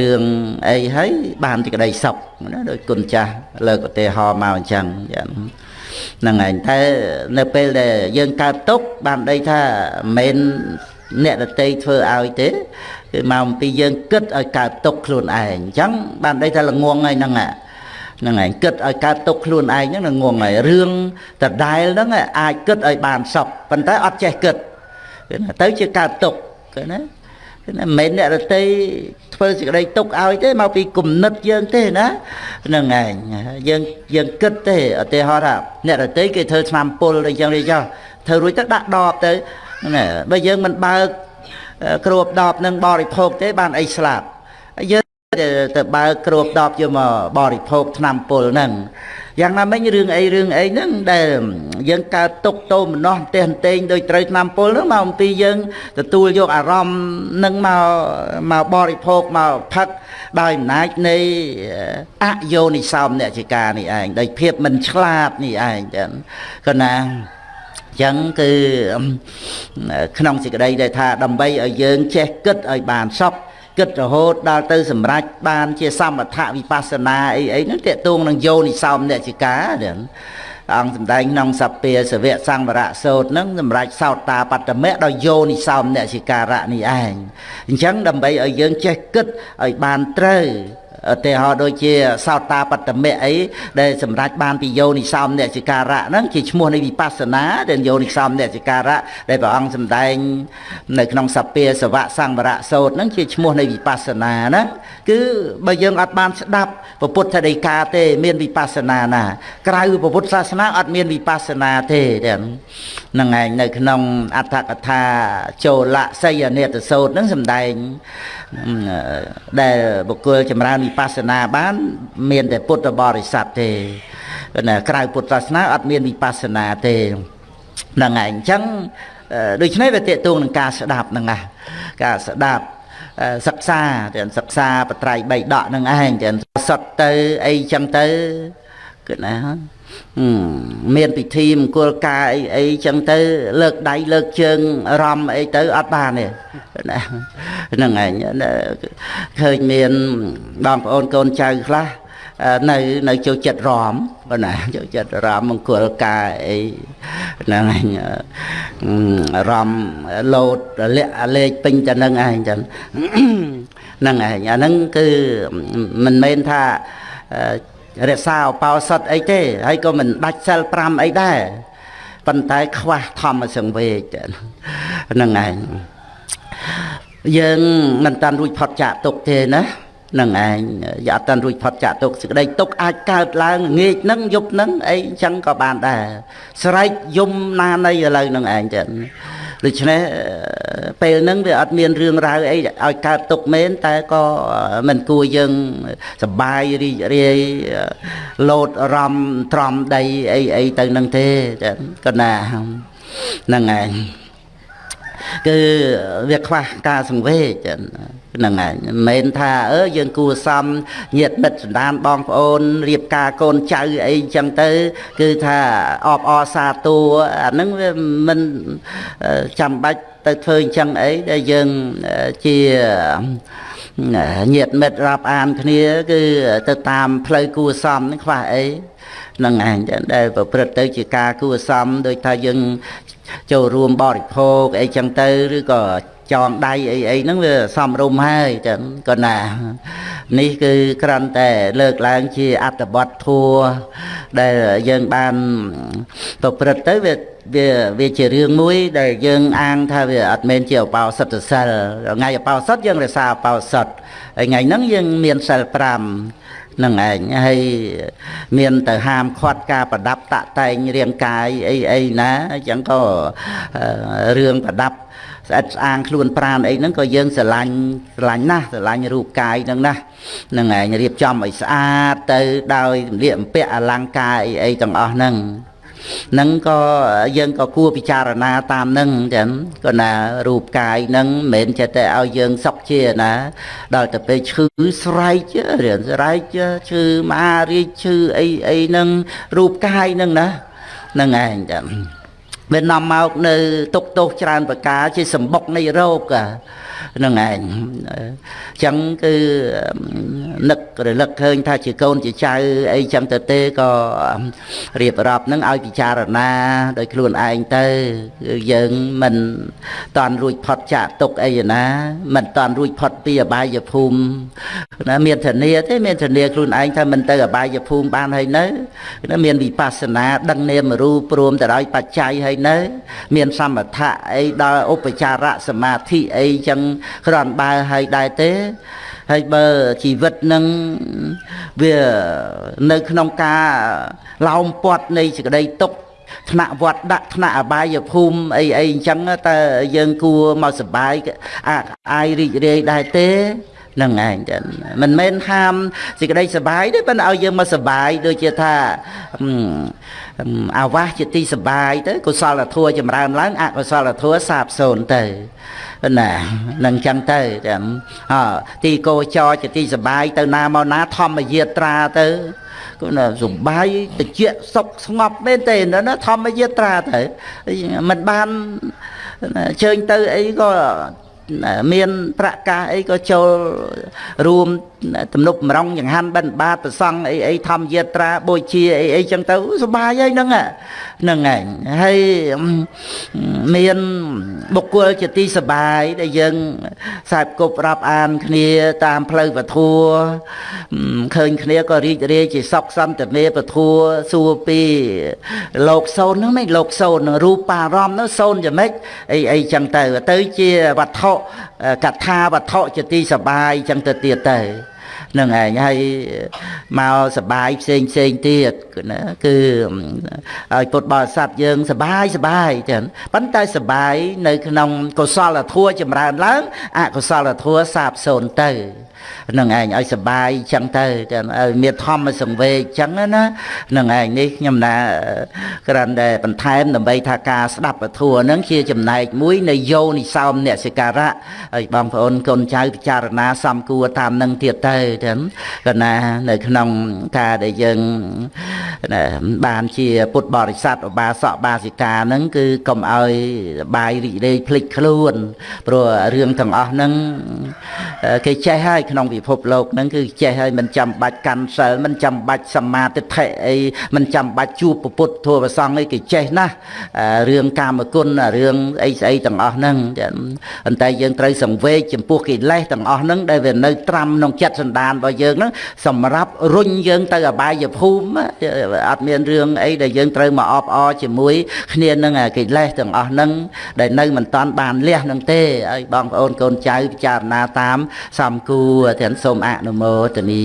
រឿងអីហើយបានទីក្តីសុខណាដោយគុណចាស់លើកឧទាហរណ៍មកអញ្ចឹងយ៉ាងហ្នឹងឯងតែនៅពេលដែលយើងកើតទុកបានដីថាមិនអ្នកដតីធ្វើឲ្យទេគឺមកអំពីយើងគិតឲ្យកើតទុកខ្លួនឯងអញ្ចឹងបានដីថាល្ងងហើយហ្នឹង ហ្នឹងឯងគិតឲ្យកើតទុកខ្លួនឯងហ្នឹងល្ងងហើយរឿងដដែលហ្នឹងអាចគិតឲ្យបានសុខប៉ុន្តែអត់ចេះគិតទៅជាកើតទុកឃើញណាណាមិនមែនអ្នករតីធ្វើសេចក្តីទុកឲ្យទេមកពីគំនិតយើងទេណាហ្នឹងឯងយើងយើងគិតទេឧទាហរណ៍ថាអ្នករតីគេធ្វើឆ្នាំពុលអីចឹងទេចុះធ្វើរួចទៅដាក់ដបទៅណាបើយើងមិនបើកគ្រួបដបនឹងបរិភោគទេបានអីស្លាប់យើង ទៅបើកគ្រួបដបយកមកបរិភោគឆ្នាំពុលហ្នឹងយ៉ាងណាមិញរឿងអីរឿងអីហ្នឹងដែលយើងកើតទុកតោមនោះទេអន្ទែងដោយត្រូវឆ្នាំពុលហ្នឹងមកអំពីយើងទទួលយកអារម្មណ៍នឹងមកមកបរិភោគមកផឹកដោយអំណាចនៃអយោនិសោមអ្នកជាការនេះឯងដោយភាពមិនឆ្លាតនេះឯងចឹងក៏ណាចឹងគឺក្នុងសេចក្តីដែលថាដើម្បីឲ្យយើងចេះគិតឲ្យបានសព គិតរហូតដល់ទៅសម្រេចបានជាសមថវិបស្សនាអីអីហ្នឹងតេតួងនឹងយោនិសោមអ្នកជាការហ្នឹងអង្គសម្ដែងក្នុងសពាសវៈសង្វរៈសោតហ្នឹងសម្រាប់សោតតាបត្តមៈដល់យោនិសោមអ្នកជាការៈនេះឯងអញ្ចឹងដើម្បីឲ្យយើងចេះគិតឲ្យបានត្រូវ ឧទាហរណ៍ដូចជាសោតាបត្តមៈអីដែលសម្រាប់បានពីយោនិសោមអ្នកសិការៈហ្នឹងជាឈ្មោះនៃវិបស្សនាដែលយោនិសោមអ្នកសិការៈដែលព្រះអង្គសម្ដែងនៅក្នុងសពាសវៈសង្វរៈសោតហ្នឹងជាឈ្មោះនៃវិបស្សនាហ្នឹងគឺបើយើងអត់បានស្ដាប់ពុទ្ធដីកាទេ មានវិបស្សនាណា ក្រៅពុទ្ធសាសនាអត់មានវិបស្សនាទេហ្នឹងឯងនៅក្នុងអដ្ឋកថាចូលសយនេតសោតហ្នឹងសម្ដែងដែលបុគ្គលចម្រើនវិបស្សនាបាន មានតែពុទ្ធបរិស័ទទេណាក្រៅពុទ្ធសាសនាអត់មានវិបស្សនាទេហ្នឹងហើយអញ្ចឹងដូច្នេះវាតេតួងនឹងការស្ដាប់ហ្នឹងណាការស្ដាប់សិក្សាទាំងសិក្សាបត្រៃបីដកហ្នឹងឯងទាំងសុទ្ធទៅអីចឹងទៅគឺណា មានពិធីមង្គលការអីអីចឹងទៅ លើកដៃលើកជើងរំអីទៅអត់បានទេណាហ្នឹងឯងឃើញមានបងប្អូនកូនចៅខ្លះនៅនៅចូលចិត្តរំបើណាចូលចិត្តរំមង្គលការអីហ្នឹងឯងរំលោតលាក់លេខពេញតែហ្នឹងឯងចឹងហ្នឹងឯងអាហ្នឹងគឺមិនមែនថា រក្សាឧបោសថអីទេហើយក៏មិនដាច់សិល5អីដែរប៉ុន្តែខ្វះធម្មសង្វេគហ្នឹងឯងយើងមិនតាន់រួចផុតចាកទុកទេណានឹងឯងយ៉ាតាន់រួចផុតចាកទុកសេចក្តីទុកអាចកើតឡើងងាកនឹងយប់នឹងអីចឹងក៏បានដែរស្រែកយំណានៃឥឡូវនឹងឯងចឹង ដូច្នេះពេលហ្នឹងវាអត់មានរឿងរ៉ាវអីឲ្យកើតទុកមែនតែក៏មិនគួរយើងសបាយរីករាយលោតរំត្រំដីអីអីទៅនឹងទេក៏ណាហ្នឹងឯងគឺវាខ្វះការសង្វេគ ហ្នឹងហើយមិនមែនថាអឺយើងគួសមញាតមិត្តសន្តានបងប្អូនរៀបការកូនចៅអីចឹងទៅ គឺថាអបអរសាទរអាហ្នឹងវាមិនចាំបាច់ទៅធ្វើអញ្ចឹងអីដែលយើងជាញាតមិត្តរាប់អានគ្នា គឺទៅតាមផ្លូវគួសមហ្នឹងខ្វះអីនឹងឯងដែលប្រព្រឹត្តទៅជាការគួសមដោយថាយើងចូលរួមបរិភោគអីចឹងទៅឬក៏ ចងដៃអីអីហ្នឹងវាសំរុំហើយចឹងក៏ណានេះគឺគ្រាន់តែលើកឡើងជាអត្តបទធัวដែលយើងបានប្រព្រឹត្តទៅវាវាវាជារឿងមួយដែលយើងអាងថាវាអត់មែនជាឧបោសថសិលថ្ងៃឧបោសថយើងរក្សាឧបោសថហើយថ្ងៃហ្នឹងយើងមានសិល5នឹងឯងហើយមានទៅហាមឃាត់ការប្រដាប់តាក់តែងរាងកាយអីអីណាអញ្ចឹងក៏រឿងប្រដាប់ ស្អិតស្អាងខ្លួនប្រានអីហ្នឹងក៏យើងស្រឡាញ់ស្រឡាញ់ណាស់ស្រឡាញ់រូបកាយហ្នឹងណាហ្នឹងឯងរៀបចំឲ្យស្អាតទៅដោយសម្លៀកបំពាក់អលង្ការអីអីទាំងអស់ហ្នឹងនឹងក៏យើងក៏គួរពិចារណាតាមនឹងចឹងក៏ណារូបកាយនឹងមិនមែនចេះតែឲ្យយើងសុខជាណា ដល់ទៅពេលឈឺស្រែករៀនស្រែកឈឺមហារាជឈឺអីអីនឹងរូបកាយនឹងណានឹងឯងចឹង វានាំមកនៅទុកទោសច្រើនប្រការជាសម្បុកនៃរោគហ្នឹងឯងអញ្ចឹងគឺនឹករលឹកឃើញថាជាកូនជាចៅអីចឹងទៅទេក៏រៀបរាប់នឹងឲ្យពិចារណាដោយខ្លួនឯងទៅគឺយើងមិនតាន់រួចផុតចាកទុកអីណាមិនតាន់រួចផុតពីអបាយភូមិណាមានធានាទេមានធានាខ្លួនឯងថាមិនទៅអបាយភូមិបានហើយនៅណាមានវិបស្សនាដឹងនាមរូបព្រមទៅដោយបច្ច័យហើយនៅ មាន សមថៈអីដល់ឧបចារៈសមាធិអីចឹងគ្រាន់បើហើយដែរទេហើយបើជីវិតនឹងវានៅក្នុងការឡោមព័ទ្ធនៃសេចក្តីទុក្ខថ្នាក់វត្តដាក់ថ្នាក់អបាយភូមិអីអីអញ្ចឹងតើយើងគួរមកសបាយអាអាយរីករាយដែរទេ នឹងឯងចឹងមិនមែនហាមសេចក្តីសបាយទេប៉ុន្តែឲ្យយើងមកសបាយដូចជាថាអាវាសជាទីសបាយទៅកុសលធម៌ចម្រើនឡើងអកុសលធម៌សាបសូន្យទៅណានឹងចឹងទៅចឹងអទីកោចរជាទីសបាយទៅណាមកណាធម្មយាត្រាទៅគឺណាសុបាយតិចសុខស្ងប់មែនទេណាធម្មយាត្រាទៅមិនបានជើញទៅអីក៏ មានប្រកាសអីក៏ចូលរួមទំនប់ម្រងចង្ហាន់បិណ្ឌបាតប្រសង់អីអីធម្មយាត្រាបូជាអីអីចឹងទៅសុបាយហើយហ្នឹងហ្នឹងឯងហើយមានបុគ្គលជាទីសបាយដែលយើងខ្សែគប់រាប់អានគ្នាតាមផ្លូវពធัวឃើញគ្នាក៏រីករាយជាសុខសន្តិមេពធัวសួរពីលោកសូនហ្នឹងមិនលោកសូននឹងរូបារម្មណ៍នោះសូនយ៉ាងម៉េចអីអីចឹងទៅទៅជាវត្ថុកថាវត្ថុជាទីសបាយចឹងទៅទៀតទៅនឹងឯងហើយមកសបាយផ្សេងផ្សេងទៀតណាគឺឲ្យពុទ្ធបរិស័ទយើងសបាយសបាយចឹងប៉ុន្តែសបាយនៅក្នុងកុសលធម៌ចម្រើនឡើងអកុសលធម៌សាបសូន្យទៅ នឹងឯងឲ្យសបាយចឹងទៅចឹងឲ្យមានធម្មសង្វេគចឹងណានឹងឯងនេះខ្ញុំណាគ្រាន់តែបន្ថែមដើម្បីថាការស្ដាប់ពធัวនឹងជាចំណែកមួយនៃយោនិសោមអ្នកសិការៈឲ្យបងប្អូនកូនចៅពិចារណាសំគួរតាមនឹងទៀតទៅចឹងកណានៅក្នុងការដែលយើងបានជាពុទ្ធបរិស័ទឧបាសកបាសិកាហ្នឹងគឺកុំឲ្យបាយរីករាយភ្លេចខ្លួនព្រោះរឿងទាំងអស់ហ្នឹងគេចេះហើយក្នុងពិភពលោកហ្នឹងគឺចេះហើយមិនចាំបាច់កាន់សិលមិនចាំបាច់សមាទិដ្ឋិអីមិនចាំបាច់ជួបពុទ្ធធម៌ប្រសង្ឃអីគេចេះណាស់រឿងកាមគុណរឿងអីស្អីទាំងអស់ហ្នឹងប៉ុន្តែយើងត្រូវសង្វេគចំពោះកិលេសទាំងអស់ហ្នឹងដែលវានៅត្រាំក្នុងចិត្តសន្តានរបស់យើងហ្នឹងសម្រាប់រុញយើងទៅអបាយភូមិអត់មានរឿងអីដែលយើងត្រូវមកអបអរជាមួយគ្នានឹងកិលេសទាំងអស់ហ្នឹងដែលនៅមិនតាន់បានលះនឹងទេឲ្យបងប្អូនកូនចៅពិចារណាតាមសំគួរទាំងសូមអនុមោទនា